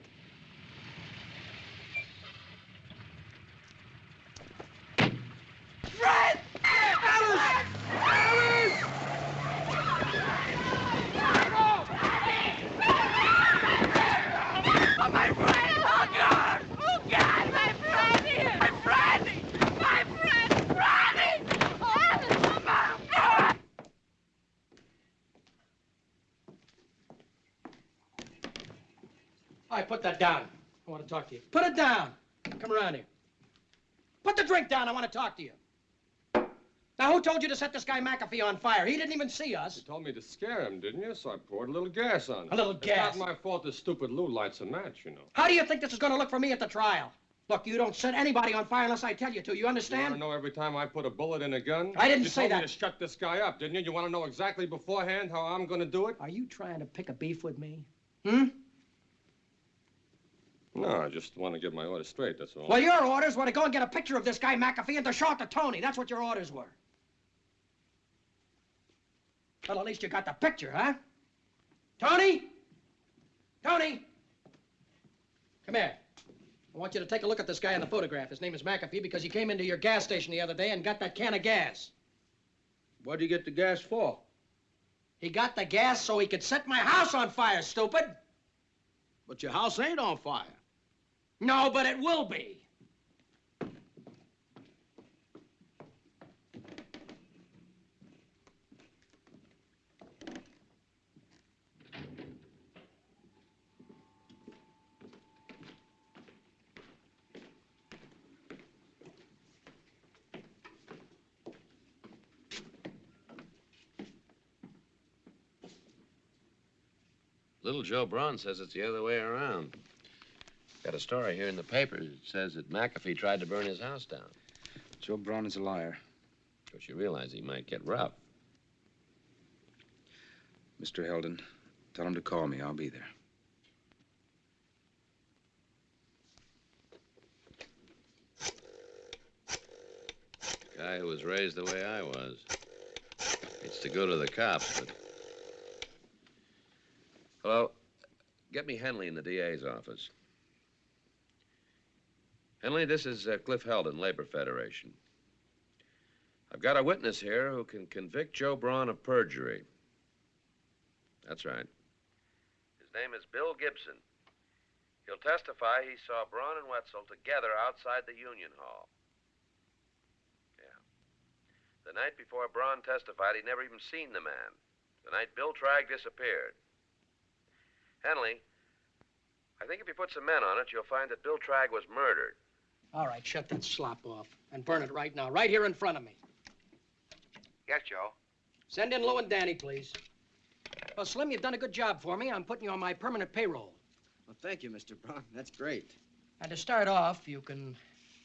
Fred! Alice! Alice! Oh, my friend! Oh, God! Oh, God! My friend! My friend! My friend! Friend! Oh, Mom! All right, put that down. I want to talk to you. Put it down. Come around here. Put the drink down. I want to talk to you. Now, who told you to set this guy McAfee on fire? He didn't even see us. You told me to scare him, didn't you? So I poured a little gas on him. A little gas? It's not my fault this stupid Lou lights a match, you know. How do you think this is going to look for me at the trial? Look, you don't set anybody on fire unless I tell you to. You You want understand? to know every time I put a bullet in a gun? I didn't you say told that. me to shut this guy up, didn't you? You want to know exactly beforehand how I'm going to do it? Are you trying to pick a beef with me? Hmm? No, I just want to get my orders straight, that's all. Well, your orders were to go and get a picture of this guy McAfee and to show it to Tony. That's what your orders were. Well, at least you got the picture, huh? Tony? Tony? Come here. I want you to take a look at this guy in the photograph. His name is McAfee because he came into your gas station the other day and got that can of gas. What'd you get the gas for? He got the gas so he could set my house on fire, stupid. But your house ain't on fire. No, but it will be. Little Joe Braun says it's the other way around. Got a story here in the papers. It says that McAfee tried to burn his house down. Joe Braun is a liar. Of course, you realize he might get rough. Mr. Heldon, tell him to call me. I'll be there. Guy who was raised the way I was. It's to go to the cops, but. Hello? Get me Henley in the DA's office. Henley, this is uh, Cliff Heldon, Labor Federation. I've got a witness here who can convict Joe Braun of perjury. That's right. His name is Bill Gibson. He'll testify he saw Braun and Wetzel together outside the Union Hall. Yeah. The night before Braun testified, he'd never even seen the man. The night Bill Tragg disappeared. Henley, I think if you put some men on it, you'll find that Bill Tragg was murdered. All right, shut that slop off and burn it right now, right here in front of me. Yes, Joe. Send in Lou and Danny, please. Well, Slim, you've done a good job for me. I'm putting you on my permanent payroll. Well, thank you, Mr. Braun. That's great. And to start off, you can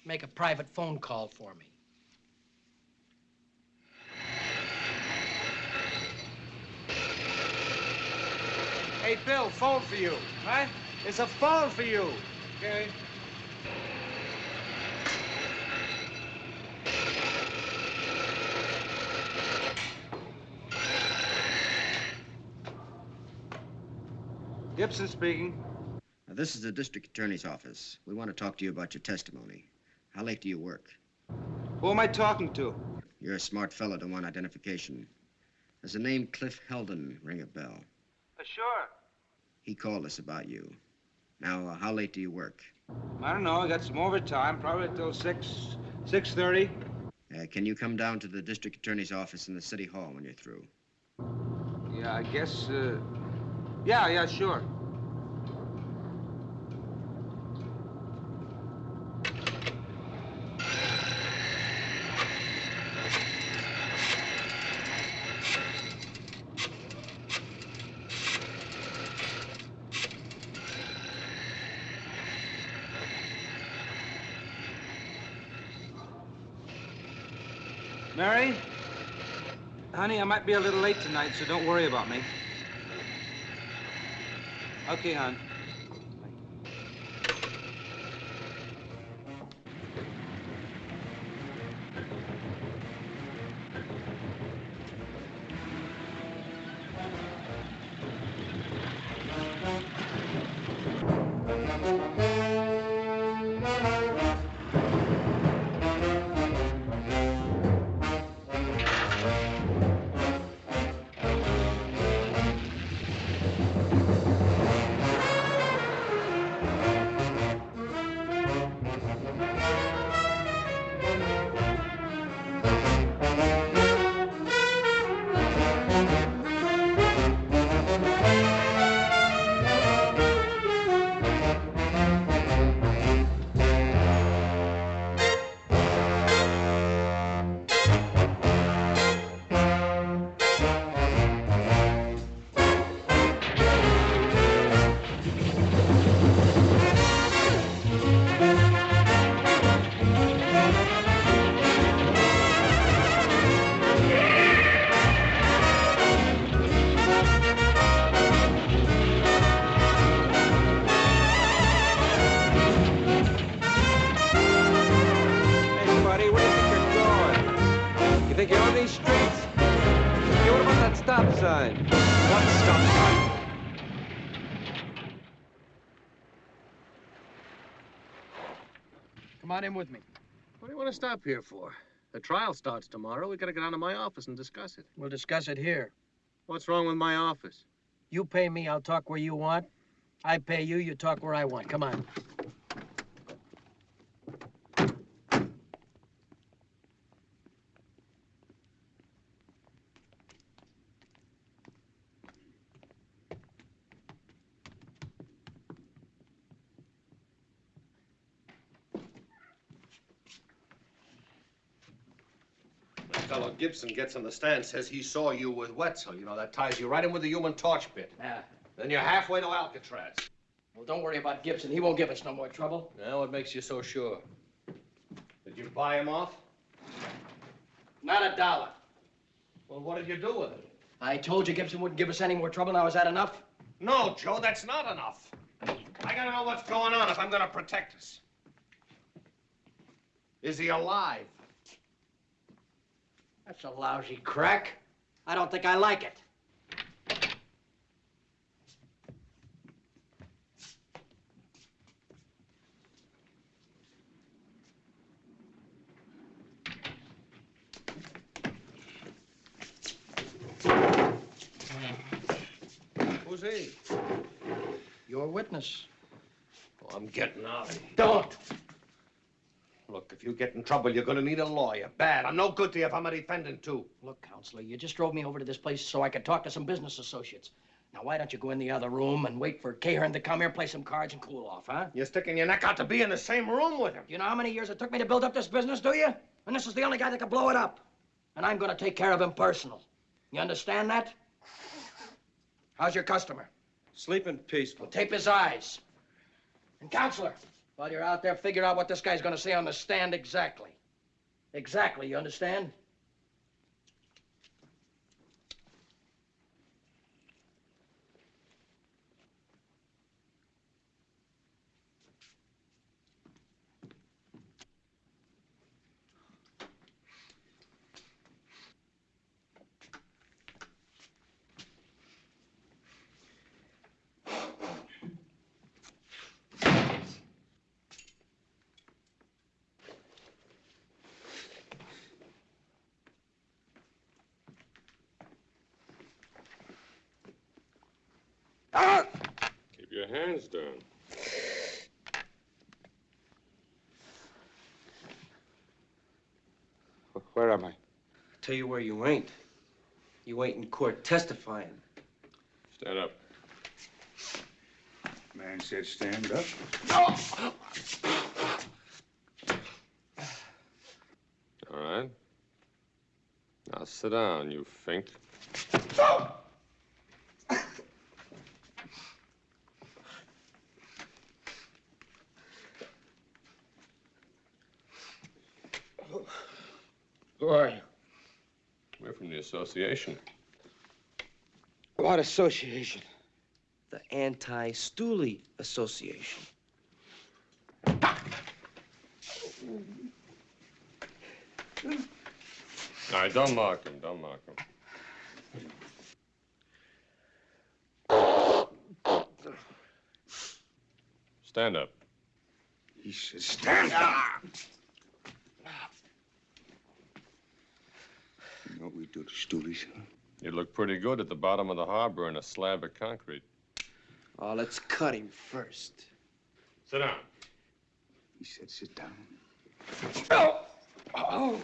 make a private phone call for me. Hey, Bill, phone for you. Huh? There's a phone for you. Okay. Gibson speaking. Now, this is the district attorney's office. We want to talk to you about your testimony. How late do you work? Who am I talking to? You're a smart fellow to want identification. Does the name Cliff Heldon ring a bell? Uh, sure. He called us about you. Now, uh, how late do you work? I don't know. I got some overtime, probably till six, six thirty. Uh, can you come down to the district attorney's office in the city hall when you're through? Yeah, I guess. Uh, yeah, yeah, sure. Mary? Honey, I might be a little late tonight, so don't worry about me. Okay, hon. Come on in with me. What do you want to stop here for? The trial starts tomorrow. We gotta get down to my office and discuss it. We'll discuss it here. What's wrong with my office? You pay me, I'll talk where you want. I pay you, you talk where I want. Come on. Gibson gets on the stand, says he saw you with Wetzel. You know, that ties you right in with the human torch bit. Yeah. Then you're halfway to Alcatraz. Well, don't worry about Gibson. He won't give us no more trouble. Now, what makes you so sure? Did you buy him off? Not a dollar. Well, what did you do with it? I told you Gibson wouldn't give us any more trouble. Now, is that enough? No, Joe, that's not enough. I gotta know what's going on if I'm gonna protect us. Is he alive? That's a lousy crack. I don't think I like it. Who's he? Your witness. Oh, I'm getting out of here. Don't. Look, if you get in trouble, you're gonna need a lawyer. Bad. I'm no good to you if I'm a defendant, too. Look, counselor, you just drove me over to this place so I could talk to some business associates. Now, why don't you go in the other room and wait for Cahearn to come here, play some cards, and cool off, huh? You're sticking your neck out to be in the same room with him. You know how many years it took me to build up this business, do you? And this is the only guy that can blow it up. And I'm gonna take care of him personal. You understand that? How's your customer? Sleeping peaceful. Tape his eyes. And counselor, while you're out there, figure out what this guy's gonna say on the stand exactly. Exactly, you understand? Keep your hands down. Where am I? Tell you where you ain't. You ain't in court testifying. Stand up. Man said stand up. No! All right. Now sit down, you fink. Who are you? We're from the association. What association? The Anti-Stooley Association. All right, don't mark him. Don't mark him. Stand up. He said stand up. You know what we do to stoolies, huh? You look pretty good at the bottom of the harbor in a slab of concrete. Oh, let's cut him first. Sit down. He said sit down. Oh! Oh!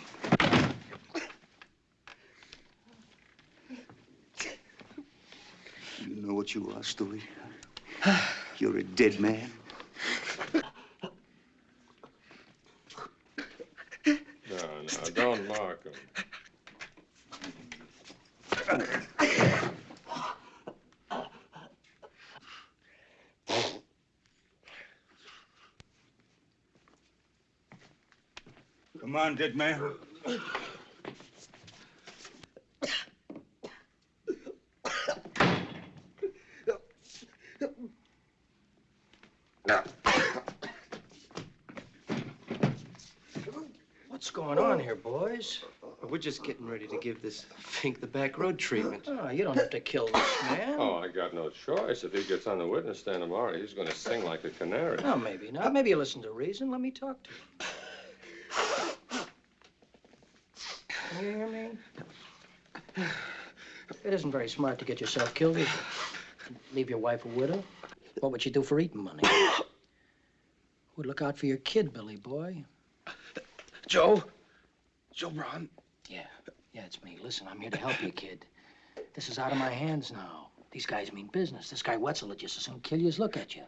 You know what you are, Stoolie? You're a dead man. No, no, don't mark him. Come on, dead man. What's going on here, boys? we're just getting ready to give this Fink the back road treatment. Oh, you don't have to kill this man. Oh, I got no choice. If he gets on the witness stand tomorrow, he's going to sing like a canary. Oh, maybe not. Maybe you listen to reason. Let me talk to him. You hear me? It isn't very smart to get yourself killed, is it? Leave your wife a widow? What would you do for eating money? Would look out for your kid, Billy boy. Joe? Joe Braun? Yeah, yeah, it's me. Listen, I'm here to help you, kid. This is out of my hands now. These guys mean business. This guy Wetzel would just as soon kill you as look at you.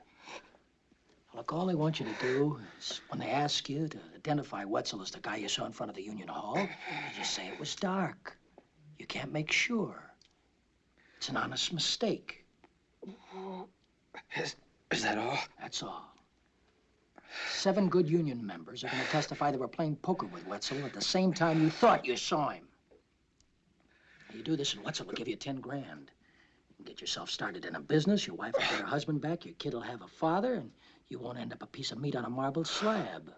Look, all I want you to do is when they ask you to identify Wetzel as the guy you saw in front of the Union Hall, you just say it was dark. You can't make sure. It's an honest mistake. Is, is that all? That's all. Seven good Union members are going to testify they were playing poker with Wetzel at the same time you thought you saw him. You do this, and Wetzel will give you ten grand. You can get yourself started in a business. Your wife will get her husband back. Your kid will have a father, and you won't end up a piece of meat on a marble slab.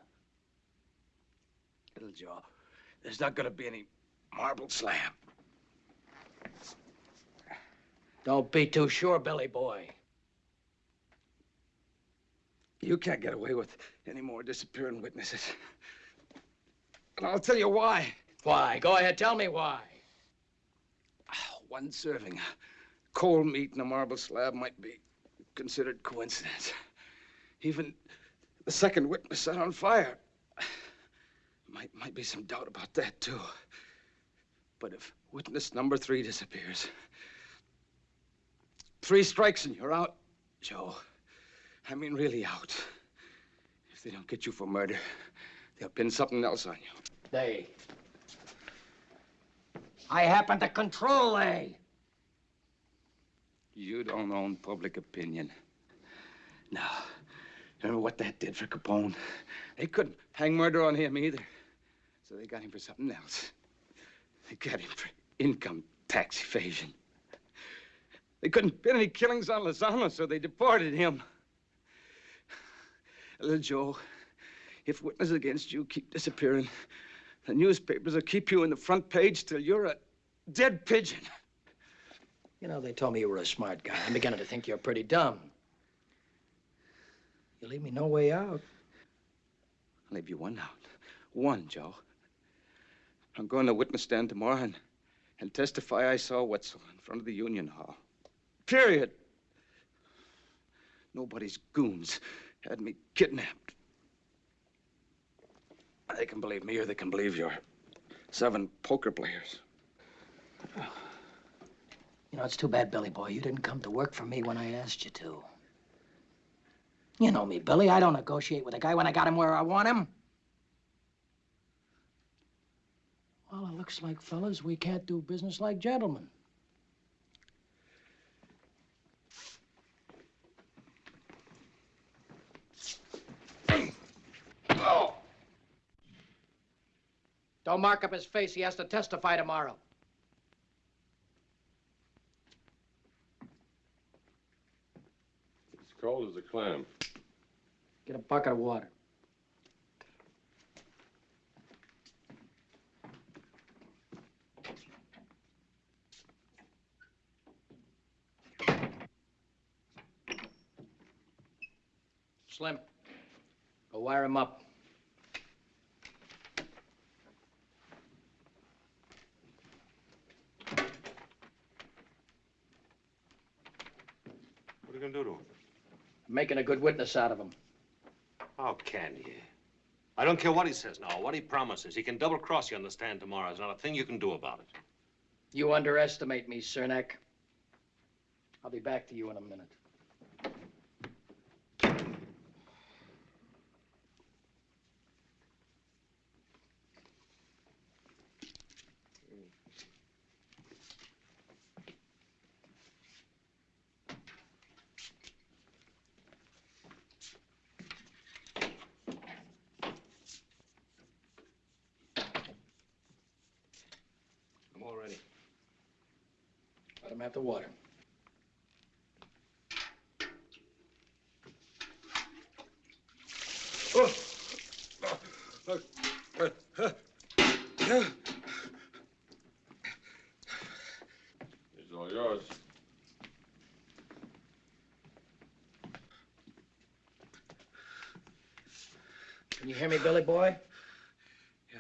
Little Joe, there's not gonna be any marble slab. Don't be too sure, Billy boy. You can't get away with any more disappearing witnesses. And I'll tell you why. Why? Go ahead, tell me why. Ah, one serving cold meat in a marble slab might be considered coincidence. Even the second witness set on fire. Might, might be some doubt about that, too. But if witness number three disappears, three strikes and you're out, Joe. I mean, really out. If they don't get you for murder, they'll pin something else on you. They. I happen to control they. You don't own public opinion. Now, remember what that did for Capone? They couldn't hang murder on him either. So they got him for something else. They got him for income tax evasion. They couldn't pin any killings on Luciano, so they deported him. Little Joe, if witnesses against you keep disappearing, the newspapers will keep you in the front page till you're a dead pigeon. You know, they told me you were a smart guy. I'm beginning to think you're pretty dumb. You leave me no way out. I'll leave you one out. One, Joe. I'm going to witness stand tomorrow and, and testify I saw Wetzel in front of the Union Hall. Period. Nobody's goons had me kidnapped. They can believe me or they can believe your seven poker players. You know, it's too bad, Billy boy. You didn't come to work for me when I asked you to. You know me, Billy. I don't negotiate with a guy when I got him where I want him. Well, it looks like, fellas, we can't do business like gentlemen. Don't mark up his face. He has to testify tomorrow. It's cold as a clam. Get a bucket of water. Slim, go wire him up. What are you gonna do to him? Making a good witness out of him. How can you? I don't care what he says now, what he promises. He can double cross you on the stand tomorrow. There's not a thing you can do about it. You underestimate me, Cernak. I'll be back to you in a minute. water. It's all yours. Can you hear me, Billy boy? Yeah.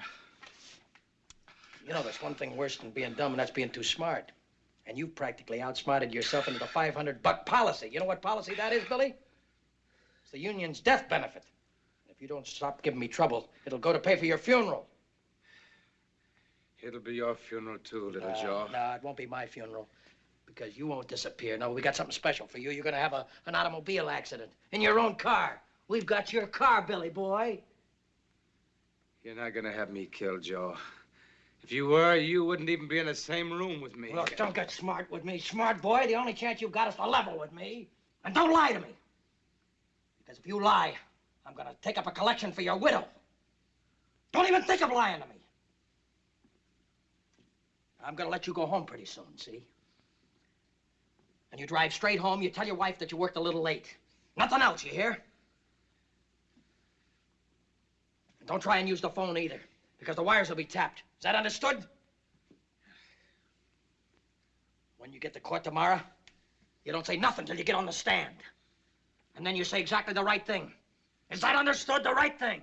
You know, there's one thing worse than being dumb, and that's being too smart. And you've practically outsmarted yourself into the 500 buck policy. You know what policy that is, Billy? It's the union's death benefit. And if you don't stop giving me trouble, it'll go to pay for your funeral. It'll be your funeral, too, little Uh, Joe. No, it won't be my funeral. Because you won't disappear. No, we got something special for you. You're gonna have a, an automobile accident in your own car. We've got your car, Billy boy. You're not gonna have me killed, Joe. If you were, you wouldn't even be in the same room with me. Look, don't get smart with me, smart boy. The only chance you've got is to level with me. And don't lie to me. Because if you lie, I'm gonna take up a collection for your widow. Don't even think of lying to me. I'm gonna let you go home pretty soon, see? And you drive straight home, you tell your wife that you worked a little late. Nothing else, you hear? And don't try and use the phone either, because the wires will be tapped. Is that understood? When you get to court tomorrow, you don't say nothing till you get on the stand. And then you say exactly the right thing. Is that understood? The right thing?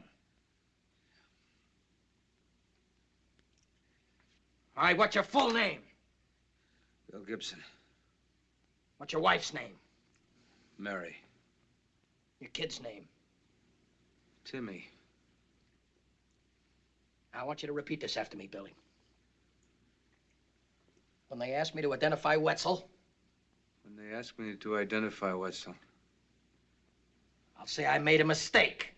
All right, what's your full name? Bill Gibson, What's your wife's name? Mary, Your kid's name? Timmy. I want you to repeat this after me, Billy. When they asked me to identify Wetzel, When they ask me to identify Wetzel, I'll say I made a mistake.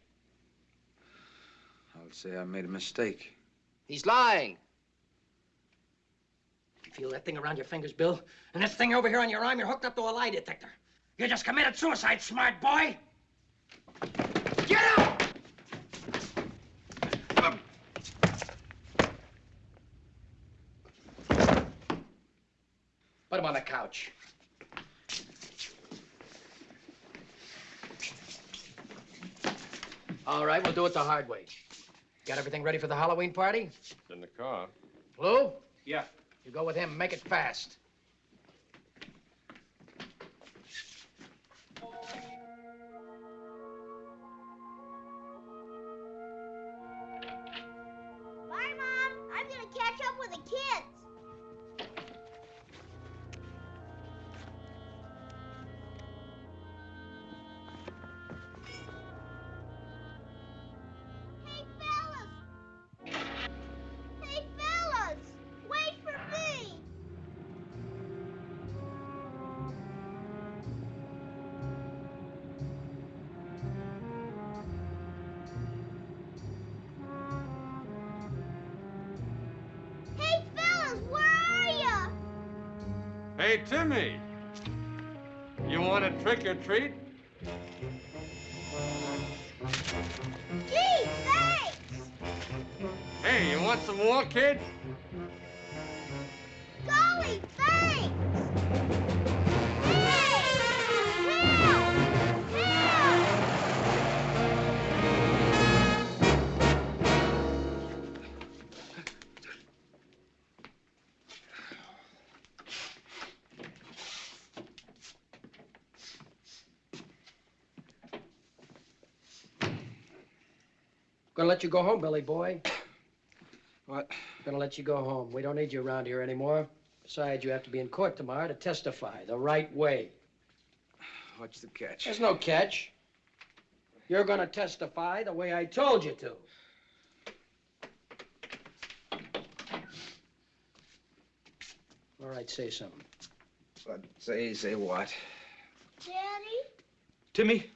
I'll say I made a mistake. He's lying. You feel that thing around your fingers, Bill? And this thing over here on your arm, you're hooked up to a lie detector. You just committed suicide, smart boy. Get out! Put him on the couch. All right, we'll do it the hard way. Got everything ready for the Halloween party? In the car. Lou? Yeah. You go with him. Make it fast. A treat? Gee, thanks. Hey, you want some more, kid? I'm gonna let you go home, Billy boy. *coughs* What? I'm gonna let you go home. We don't need you around here anymore. Besides, you have to be in court tomorrow to testify the right way. What's the catch? There's no catch. You're gonna testify the way I told you to. All right, say something. What? Say, say what? Daddy? Timmy?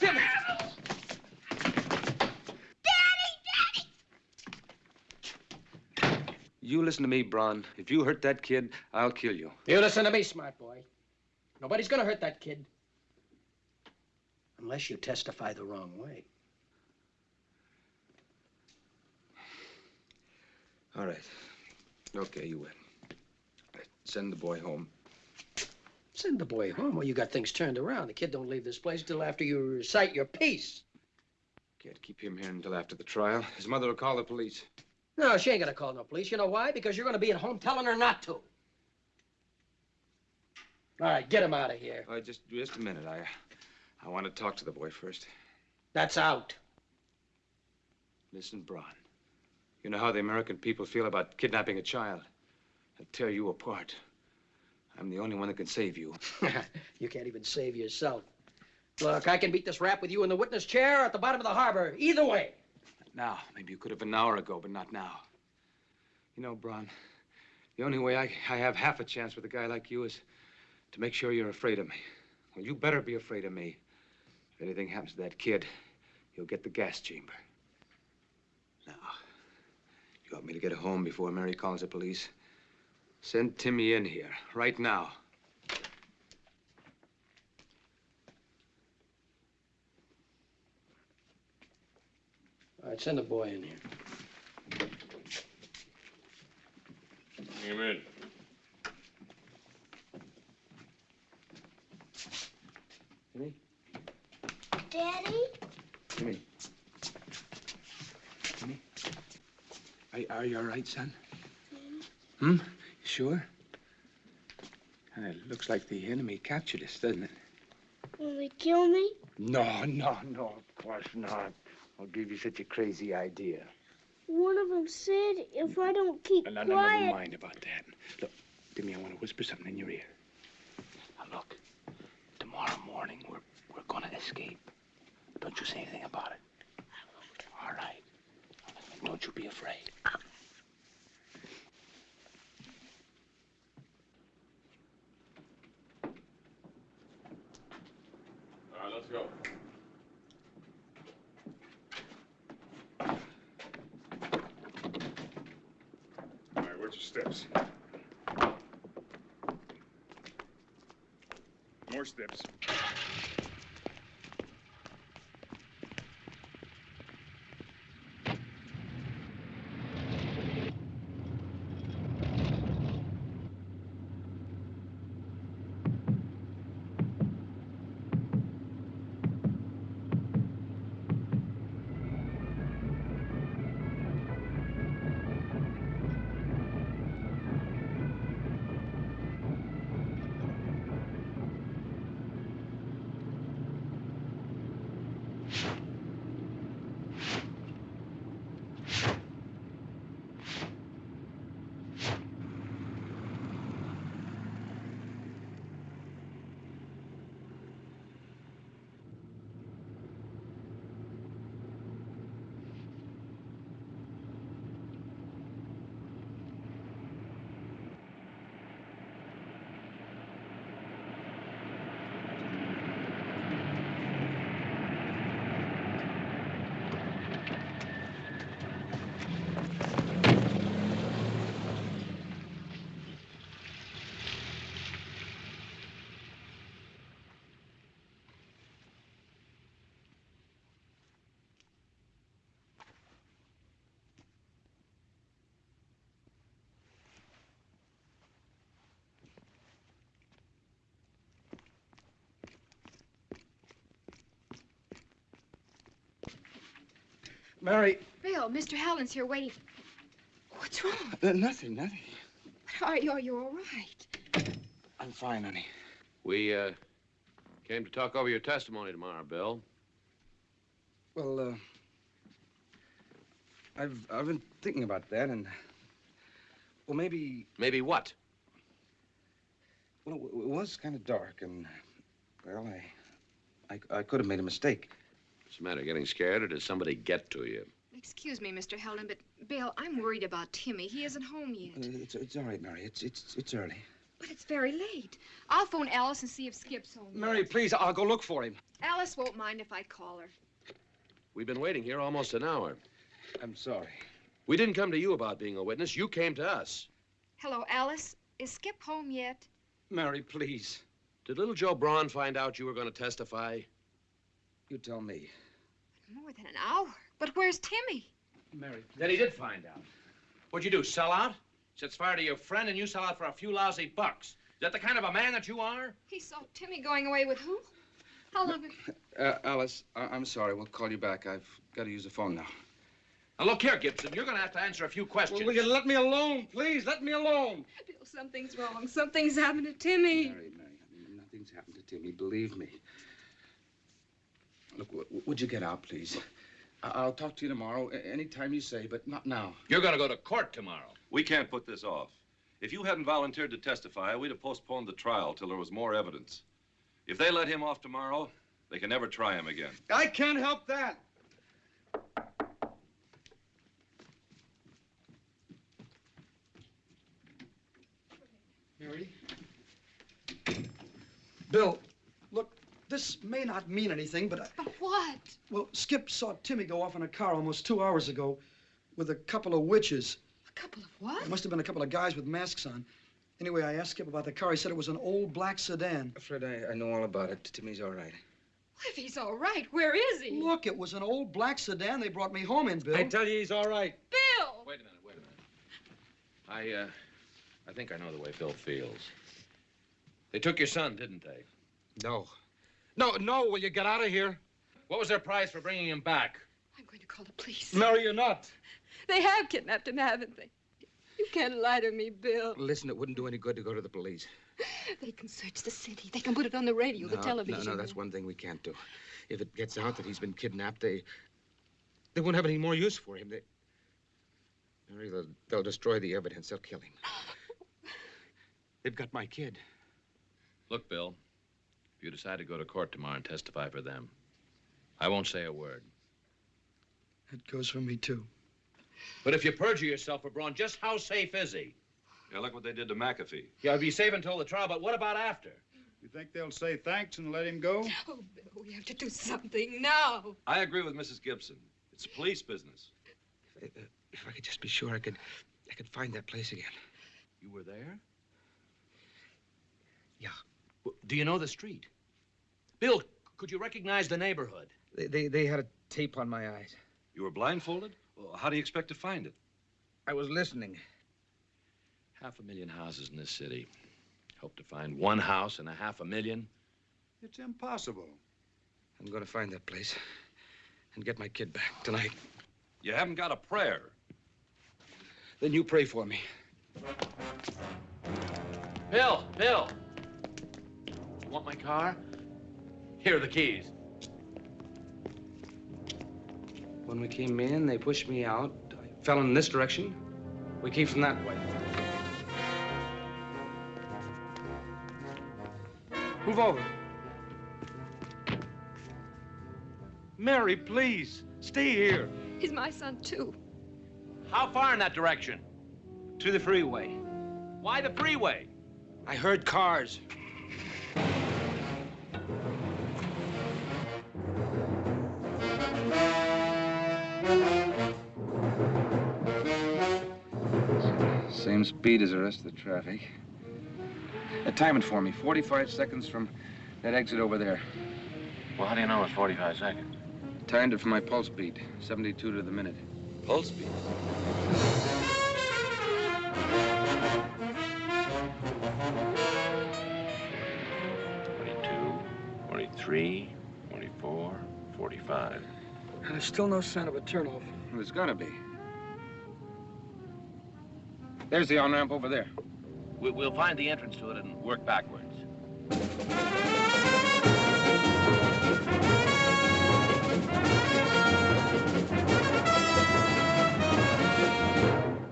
Daddy! Daddy! You listen to me, Braun. If you hurt that kid, I'll kill you. You listen to me, smart boy. Nobody's gonna hurt that kid. Unless you testify the wrong way. All right. Okay, you win. Right, Send the boy home. Send the boy home. Well, you got things turned around. The kid don't leave this place till after you recite your piece. Can't keep him here until after the trial. His mother will call the police. No, she ain't gonna call no police. You know why? Because you're gonna be at home telling her not to. All right, get him out of here. Uh, just, just a minute. I, I want to talk to the boy first. That's out. Listen, Braun. You know how the American people feel about kidnapping a child. They'll tear you apart. I'm the only one that can save you. *laughs* you can't even save yourself. Look, I can beat this rap with you in the witness chair or at the bottom of the harbor. Either way. Now, maybe you could have an hour ago, but not now. You know, Braun, the only way I, I have half a chance with a guy like you is to make sure you're afraid of me. Well, you better be afraid of me. If anything happens to that kid, you'll get the gas chamber. Now, you want me to get home before Mary calls the police? Send Timmy in here, right now. All right, send a boy in here. Bring him in. Jimmy? Daddy? Timmy. Timmy? Are, are you all right, son? Hmm? You sure? Uh, it looks like the enemy captured us, doesn't it? Will they kill me? No, no, no, of course not. I'll give you such a crazy idea. One of them said if I don't keep No, no, no, quiet. never mind about that. Look, Timmy, I want to whisper something in your ear. Now, look, tomorrow morning we're, we're going to escape. Don't you say anything about it. I won't. All right. Don't you be afraid. All right, let's go. All right, where's your steps? More steps. Mary. Bill, Mr. Hallin's here waiting. What's wrong? Uh, nothing, nothing. Are you, are you all right? I'm fine, honey. We, uh, came to talk over your testimony tomorrow, Bill. Well, uh, I've I've been thinking about that, and well, maybe Maybe what? well, it it was kind of dark, and well, I, I I could have made a mistake. What's the matter? Getting scared, or did somebody get to you? Excuse me, Mr. Helen, but Bill, I'm worried about Timmy. He isn't home yet. Uh, It's it's all right, Mary. It's it's it's early. But it's very late. I'll phone Alice and see if Skip's home. yet. Mary, please, I'll go look for him. Alice won't mind if I call her. We've been waiting here almost an hour. I'm sorry. We didn't come to you about being a witness. You came to us. Hello, Alice. Is Skip home yet? Mary, please. Did little Joe Braun find out you were going to testify? You tell me. More than an hour. But where's Timmy? Mary. Then he did find out. What'd you do, sell out? Sets fire to your friend and you sell out for a few lousy bucks. Is that the kind of a man that you are? He saw Timmy going away with who? How long? Uh, Alice, I- I'm sorry. We'll call you back. I've got to use the phone now. Now, look here, Gibson. You're going to have to answer a few questions. will you let me alone, please? Let me alone. Bill, something's wrong. Something's happened to Timmy. Mary, Mary, things happen to Timmy, believe me. Look, w- would you get out, please? I- I'll talk to you tomorrow, a- anytime you say, but not now. You're going to go to court tomorrow. We can't put this off. If you hadn't volunteered to testify, we'd have postponed the trial till there was more evidence. If they let him off tomorrow, they can never try him again. I can't help that. Mary? Bill, look, this may not mean anything, but I, But what? well, Skip saw Timmy go off in a car almost two hours ago with a couple of witches. A couple of what? There must have been a couple of guys with masks on. Anyway, I asked Skip about the car. He said it was an old black sedan. Fred, I, I know all about it. Timmy's all right. If he's all right, where is he? Look, it was an old black sedan they brought me home in, Bill. I tell you, he's all right. Bill! Wait a minute, wait a minute. I, uh, I think I know the way Phil feels. They took your son, didn't they? No. No, no, will you get out of here? What was their price for bringing him back? I'm going to call the police. No, you're not. They have kidnapped him, haven't they? You can't lie to me, Bill. Listen, it wouldn't do any good to go to the police. They can search the city. They can put it on the radio, the television. No, no, that's one thing we can't do. If it gets out that he's been kidnapped, they they won't have any more use for him. They, Mary, they'll, they'll destroy the evidence. They'll kill him. *gasps* They've got my kid. Look, Bill, if you decide to go to court tomorrow and testify for them, I won't say a word. That goes for me, too. But if you perjure yourself for Braun, just how safe is he? Yeah, look what they did to McAfee. Yeah, he'll be safe until the trial, but what about after? You think they'll say thanks and let him go? Oh, Bill, we have to do something now. I agree with Mrs. Gibson. It's a police business. If, uh, if I could just be sure I could, I could find that place again. You were there? Yeah. W- Do you know the street? Bill, could you recognize the neighborhood? They, they, they had a tape on my eyes. You were blindfolded? Well, how do you expect to find it? I was listening. Half a million houses in this city. Hope to find one house and a half a million. It's impossible. I'm going to find that place and get my kid back tonight. You haven't got a prayer. Then you pray for me. Bill, Bill. You want my car? Here are the keys. When we came in, they pushed me out. I fell in this direction. We came from that way. Move over. Mary, please, stay here. He's my son, too. How far in that direction? To the freeway. Why the freeway? I heard cars. Same speed as the rest of the traffic. Uh, time it for me. 45 seconds from that exit over there. Well, how do you know it's 45 seconds? Timed it for my pulse beat. 72 to the minute. Pulse beat? Twenty-two, twenty-three, twenty-four, forty-five. There's still no sign of a turnoff. There's gonna be. There's the on-ramp over there. We- We'll find the entrance to it and work backwards.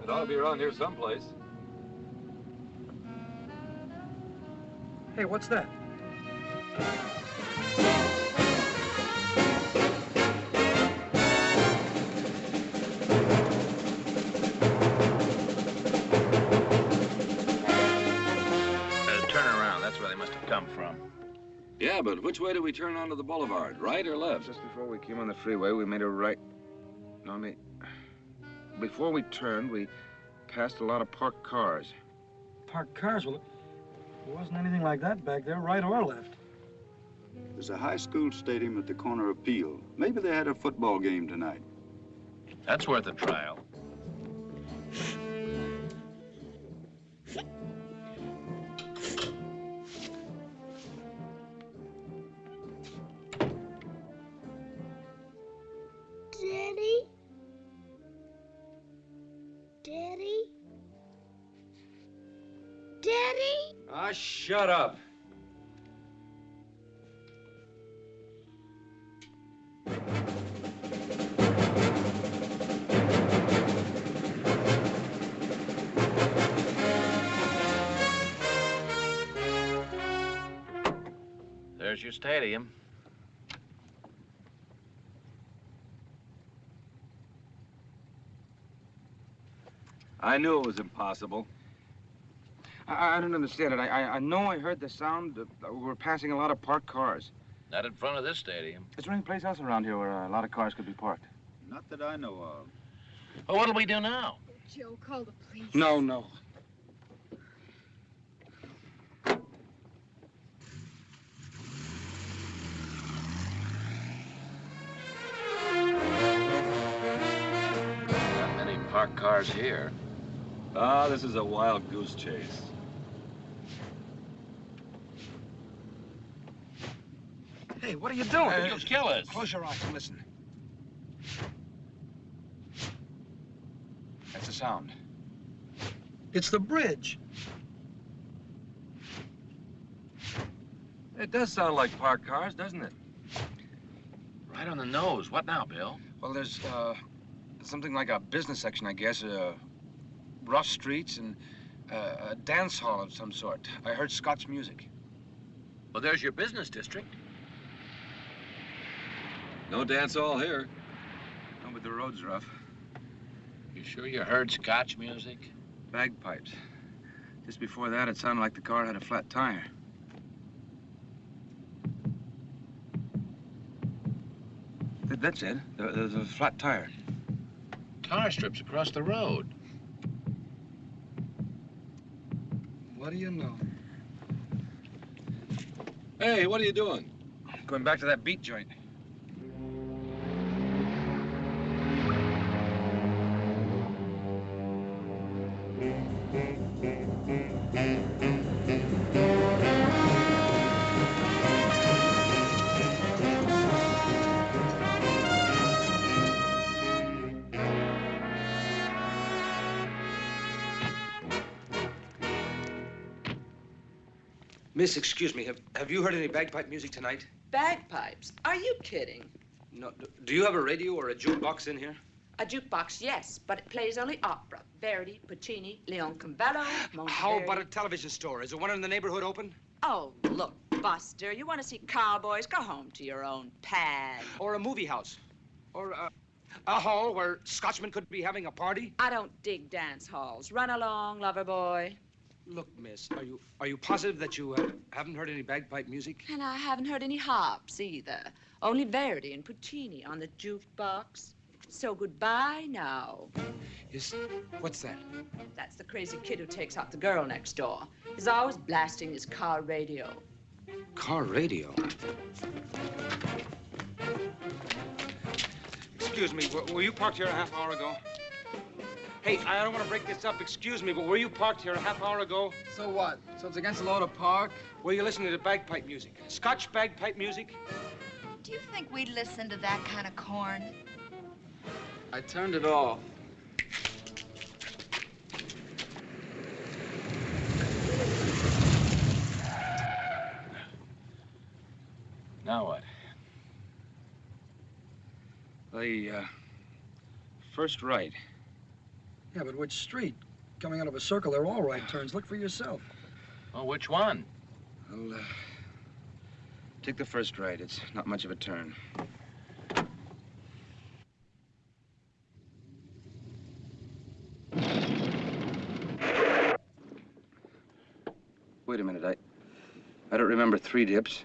It ought to be around here someplace. Hey, what's that? Come from. Yeah, but which way do we turn onto the boulevard? Right or left? Just before we came on the freeway, we made a right. No, I mean, before we turned, we passed a lot of parked cars. Parked cars? Well, there wasn't anything like that back there, right or left. There's a high school stadium at the corner of Peel. Maybe they had a football game tonight. That's worth a trial. Daddy? Daddy? Ah, oh, shut up. There's your stadium. I knew it was impossible. I, I don't understand it. I, I, I know I heard the sound. Uh, we were passing a lot of parked cars. Not in front of this stadium. Is there any place else around here where uh, a lot of cars could be parked? Not that I know of. Well, what'll we do now? Joe, call the police. No, no. Not many parked cars here. Ah, this is a wild goose chase. Hey, what are you doing? You'll kill us. Close your eyes and listen. That's the sound. It's the bridge. It does sound like parked cars, doesn't it? Right on the nose. What now, Bill? Well, there's uh, something like a business section, I guess. Uh, rough streets and uh, a dance hall of some sort. I heard Scotch music. Well, there's your business district. No dance hall here. No, but the road's rough. You sure you heard Scotch music? Bagpipes. Just before that, it sounded like the car had a flat tire. Th- That's it. There's a flat tire. Tar strips across the road. What do you know? Hey, what are you doing? Going back to that beat joint. Miss, excuse me. Have, have you heard any bagpipe music tonight? Bagpipes? Are you kidding? No. Do you have a radio or a jukebox in here? A jukebox, yes, but it plays only opera. Verdi, Puccini, Leoncavallo, How about a television store? Is there one in the neighborhood open? Oh, look, Buster, you want to see cowboys? Go home to your own pad. Or a movie house? Or a, a hall where Scotchmen could be having a party? I don't dig dance halls. Run along, lover boy. Look, miss, are you are you positive that you uh, haven't heard any bagpipe music? And I haven't heard any harps either. Only Verdi and Puccini on the jukebox. So goodbye now. Yes. What's that? That's the crazy kid who takes out the girl next door. He's always blasting his car radio. Car radio. Excuse me, were, were you parked here a half hour ago? Hey, I don't want to break this up. Excuse me, but were you parked here a half hour ago? So what? So it's against the law to park? Were you listening to bagpipe music? Scotch bagpipe music? Do you think we'd listen to that kind of corn? I turned it off. Now what? The uh, first right. Yeah, but which street? Coming out of a circle, they're all right turns. Look for yourself. Well, which one? I'll uh, take the first right. It's not much of a turn. Wait a minute. I I don't remember three dips.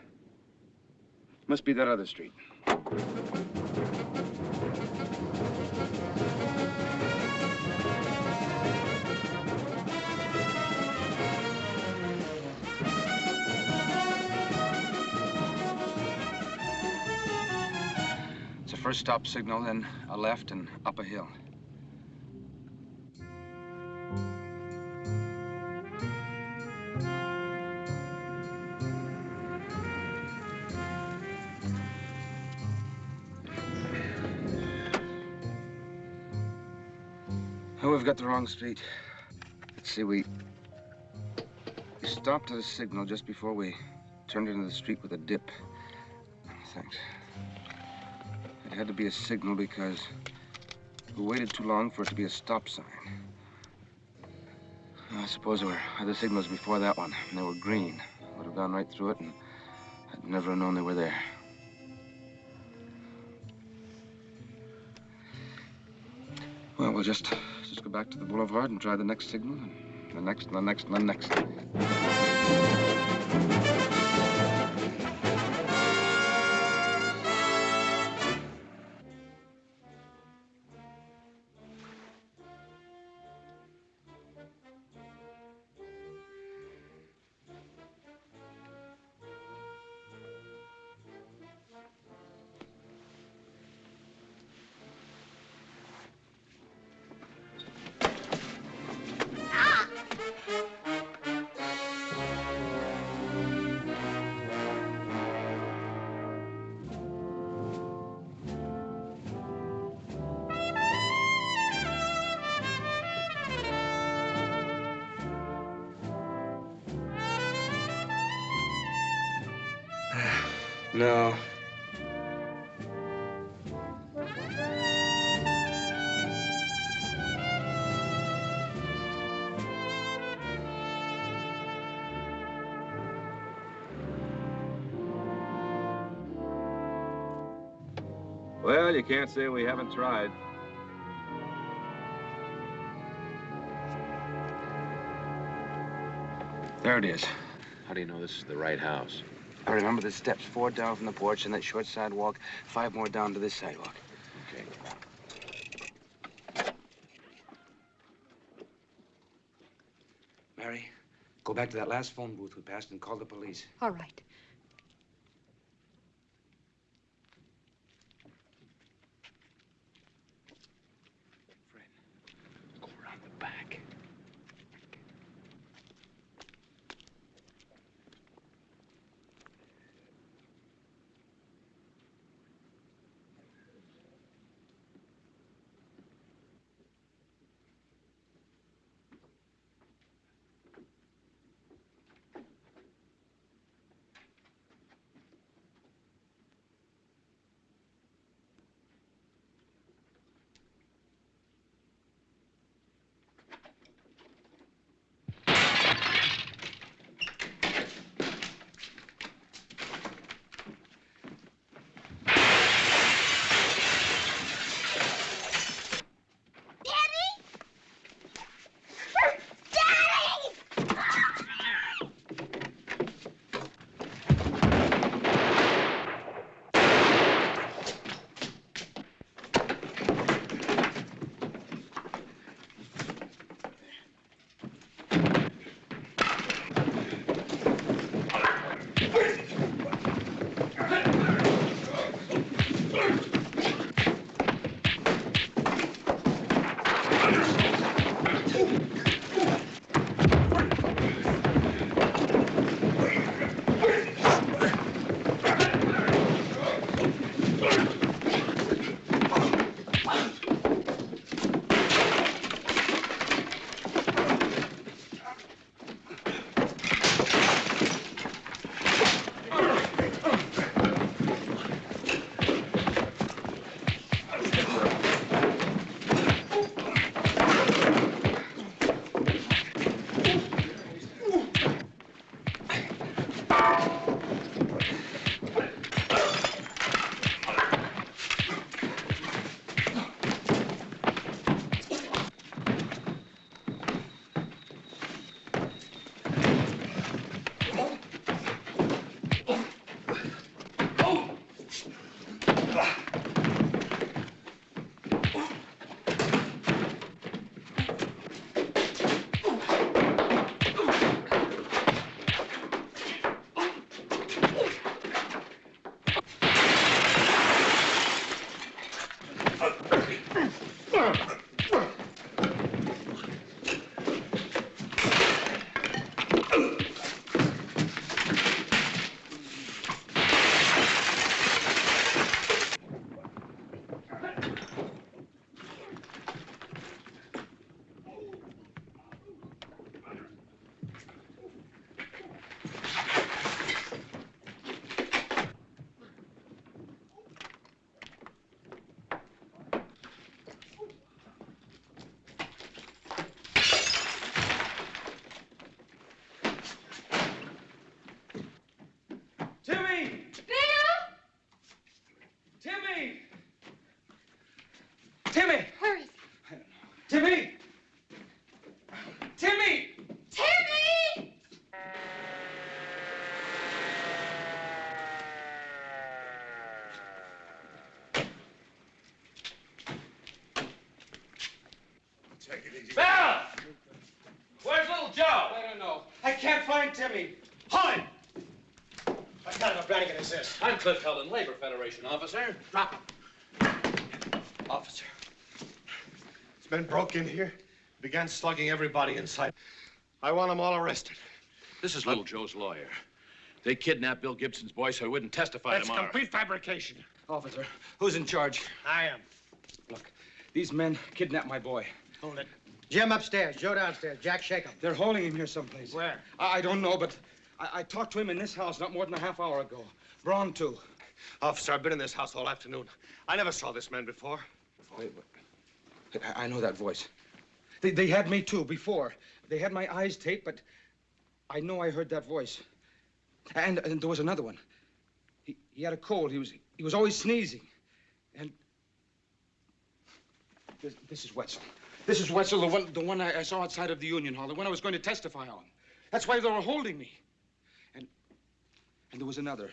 Must be that other street. First stop signal, then a left and up a hill. Oh, we've got the wrong street. Let's see, we, stopped at a signal just before we turned into the street with a dip. Thanks. It had to be a signal because we waited too long for it to be a stop sign. I suppose there were other signals before that one, and they were green. I Would have gone right through it, and I'd Never have known they were there. Well, we'll just just go back to the boulevard and try the next signal, and the next, and the next, and the next. No. Well, you can't say we haven't tried. There it is. How do you know this is the right house? I remember the steps. Four down from the porch and that short sidewalk. Five more down to this sidewalk. Okay. Mary, go back to that last phone booth we passed and call the police. All right. Can't find Timmy. Hold it! What kind of a Brannigan is this? I'm Cliff Heldon, Labor Federation officer. Drop him. Officer. This men broke in here, began slugging everybody in sight. I want them all arrested. This is little Joe's lawyer. They kidnapped Bill Gibson's boy so he wouldn't testify That's tomorrow. complete fabrication. Officer, who's in charge? I am. Look, these men kidnapped my boy. Hold it. Jim upstairs, Joe downstairs. Jack, shake him. They're holding him here someplace. Where? I, I don't know, but I, I talked to him in this house not more than a half hour ago. Braun, too. Officer, I've been in this house all afternoon. I never saw this man before. Wait, wait. I, I know that voice. They, they had me, too, before. They had my eyes taped, but I know I heard that voice. And, and there was another one. He, he had a cold. He was, he was always sneezing. And this, this is Wetzel. This is Wetzel, the one, the one I, I saw outside of the Union Hall, the one I was going to testify on. That's why they were holding me. And, and there was another.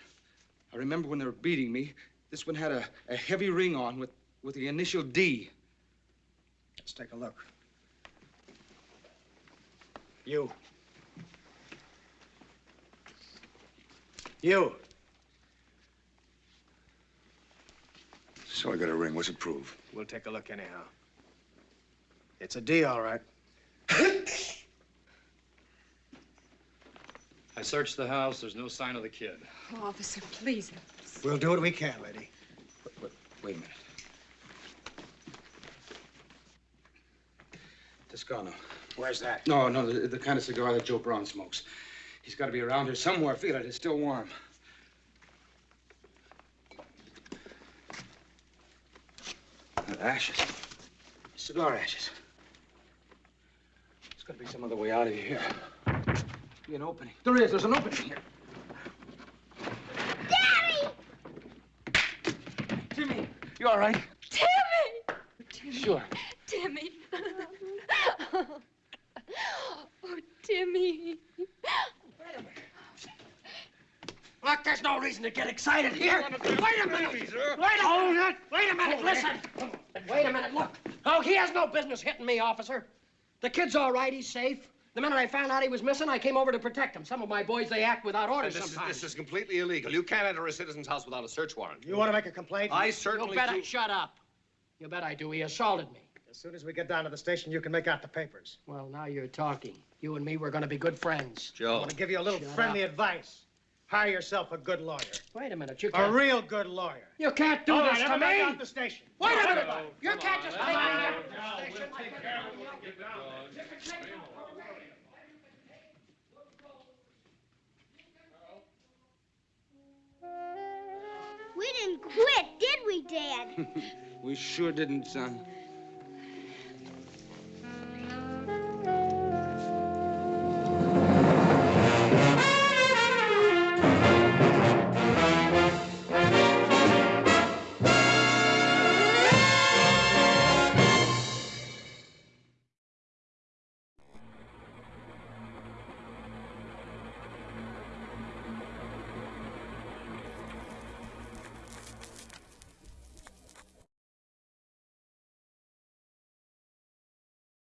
I remember when they were beating me, this one had a, a heavy ring on with, with the initial D. Let's take a look. You. You. So I got a ring. What's it prove? We'll take a look anyhow. It's a D, all right. I searched the house. There's no sign of the kid. Oh, officer, please. We'll do what we can, lady. Wait, wait, wait a minute. Toscano. Where's that? No, no, the, the kind of cigar that Joe Braun smokes. He's got to be around here somewhere. Feel it. It's still warm. Uh, ashes. Cigar ashes. There's got to be some other way out of here. Be an opening. There is. There's an opening here. Daddy! Timmy, you all right? Timmy! Timmy. Sure. Timmy. oh, Timmy. Look, there's no reason to get excited here. Wait a minute. Wait a minute. Wait a minute. Listen. Wait a minute. Look. Oh, he has no business hitting me, officer. The kid's all right. He's safe. The minute I found out he was missing, I came over to protect him. Some of my boys, they act without orders this, is, sometimes. this is completely illegal. You can't enter a citizen's house without a search warrant. You want to make a complaint? I certainly You better do. shut up. You bet I do. He assaulted me. As soon as we get down to the station, you can make out the papers. Well, now you're talking. You and me, we're going to be good friends. Joe. I want to give you a little Shut friendly up. advice. Hire yourself a good lawyer. Wait a minute. You A can't. real good lawyer. You can't do All this right, to everybody me. out the station. Wait a minute. Everybody. You can't just take me out of the station. We didn't quit, did we, Dad? *laughs* we sure didn't, son.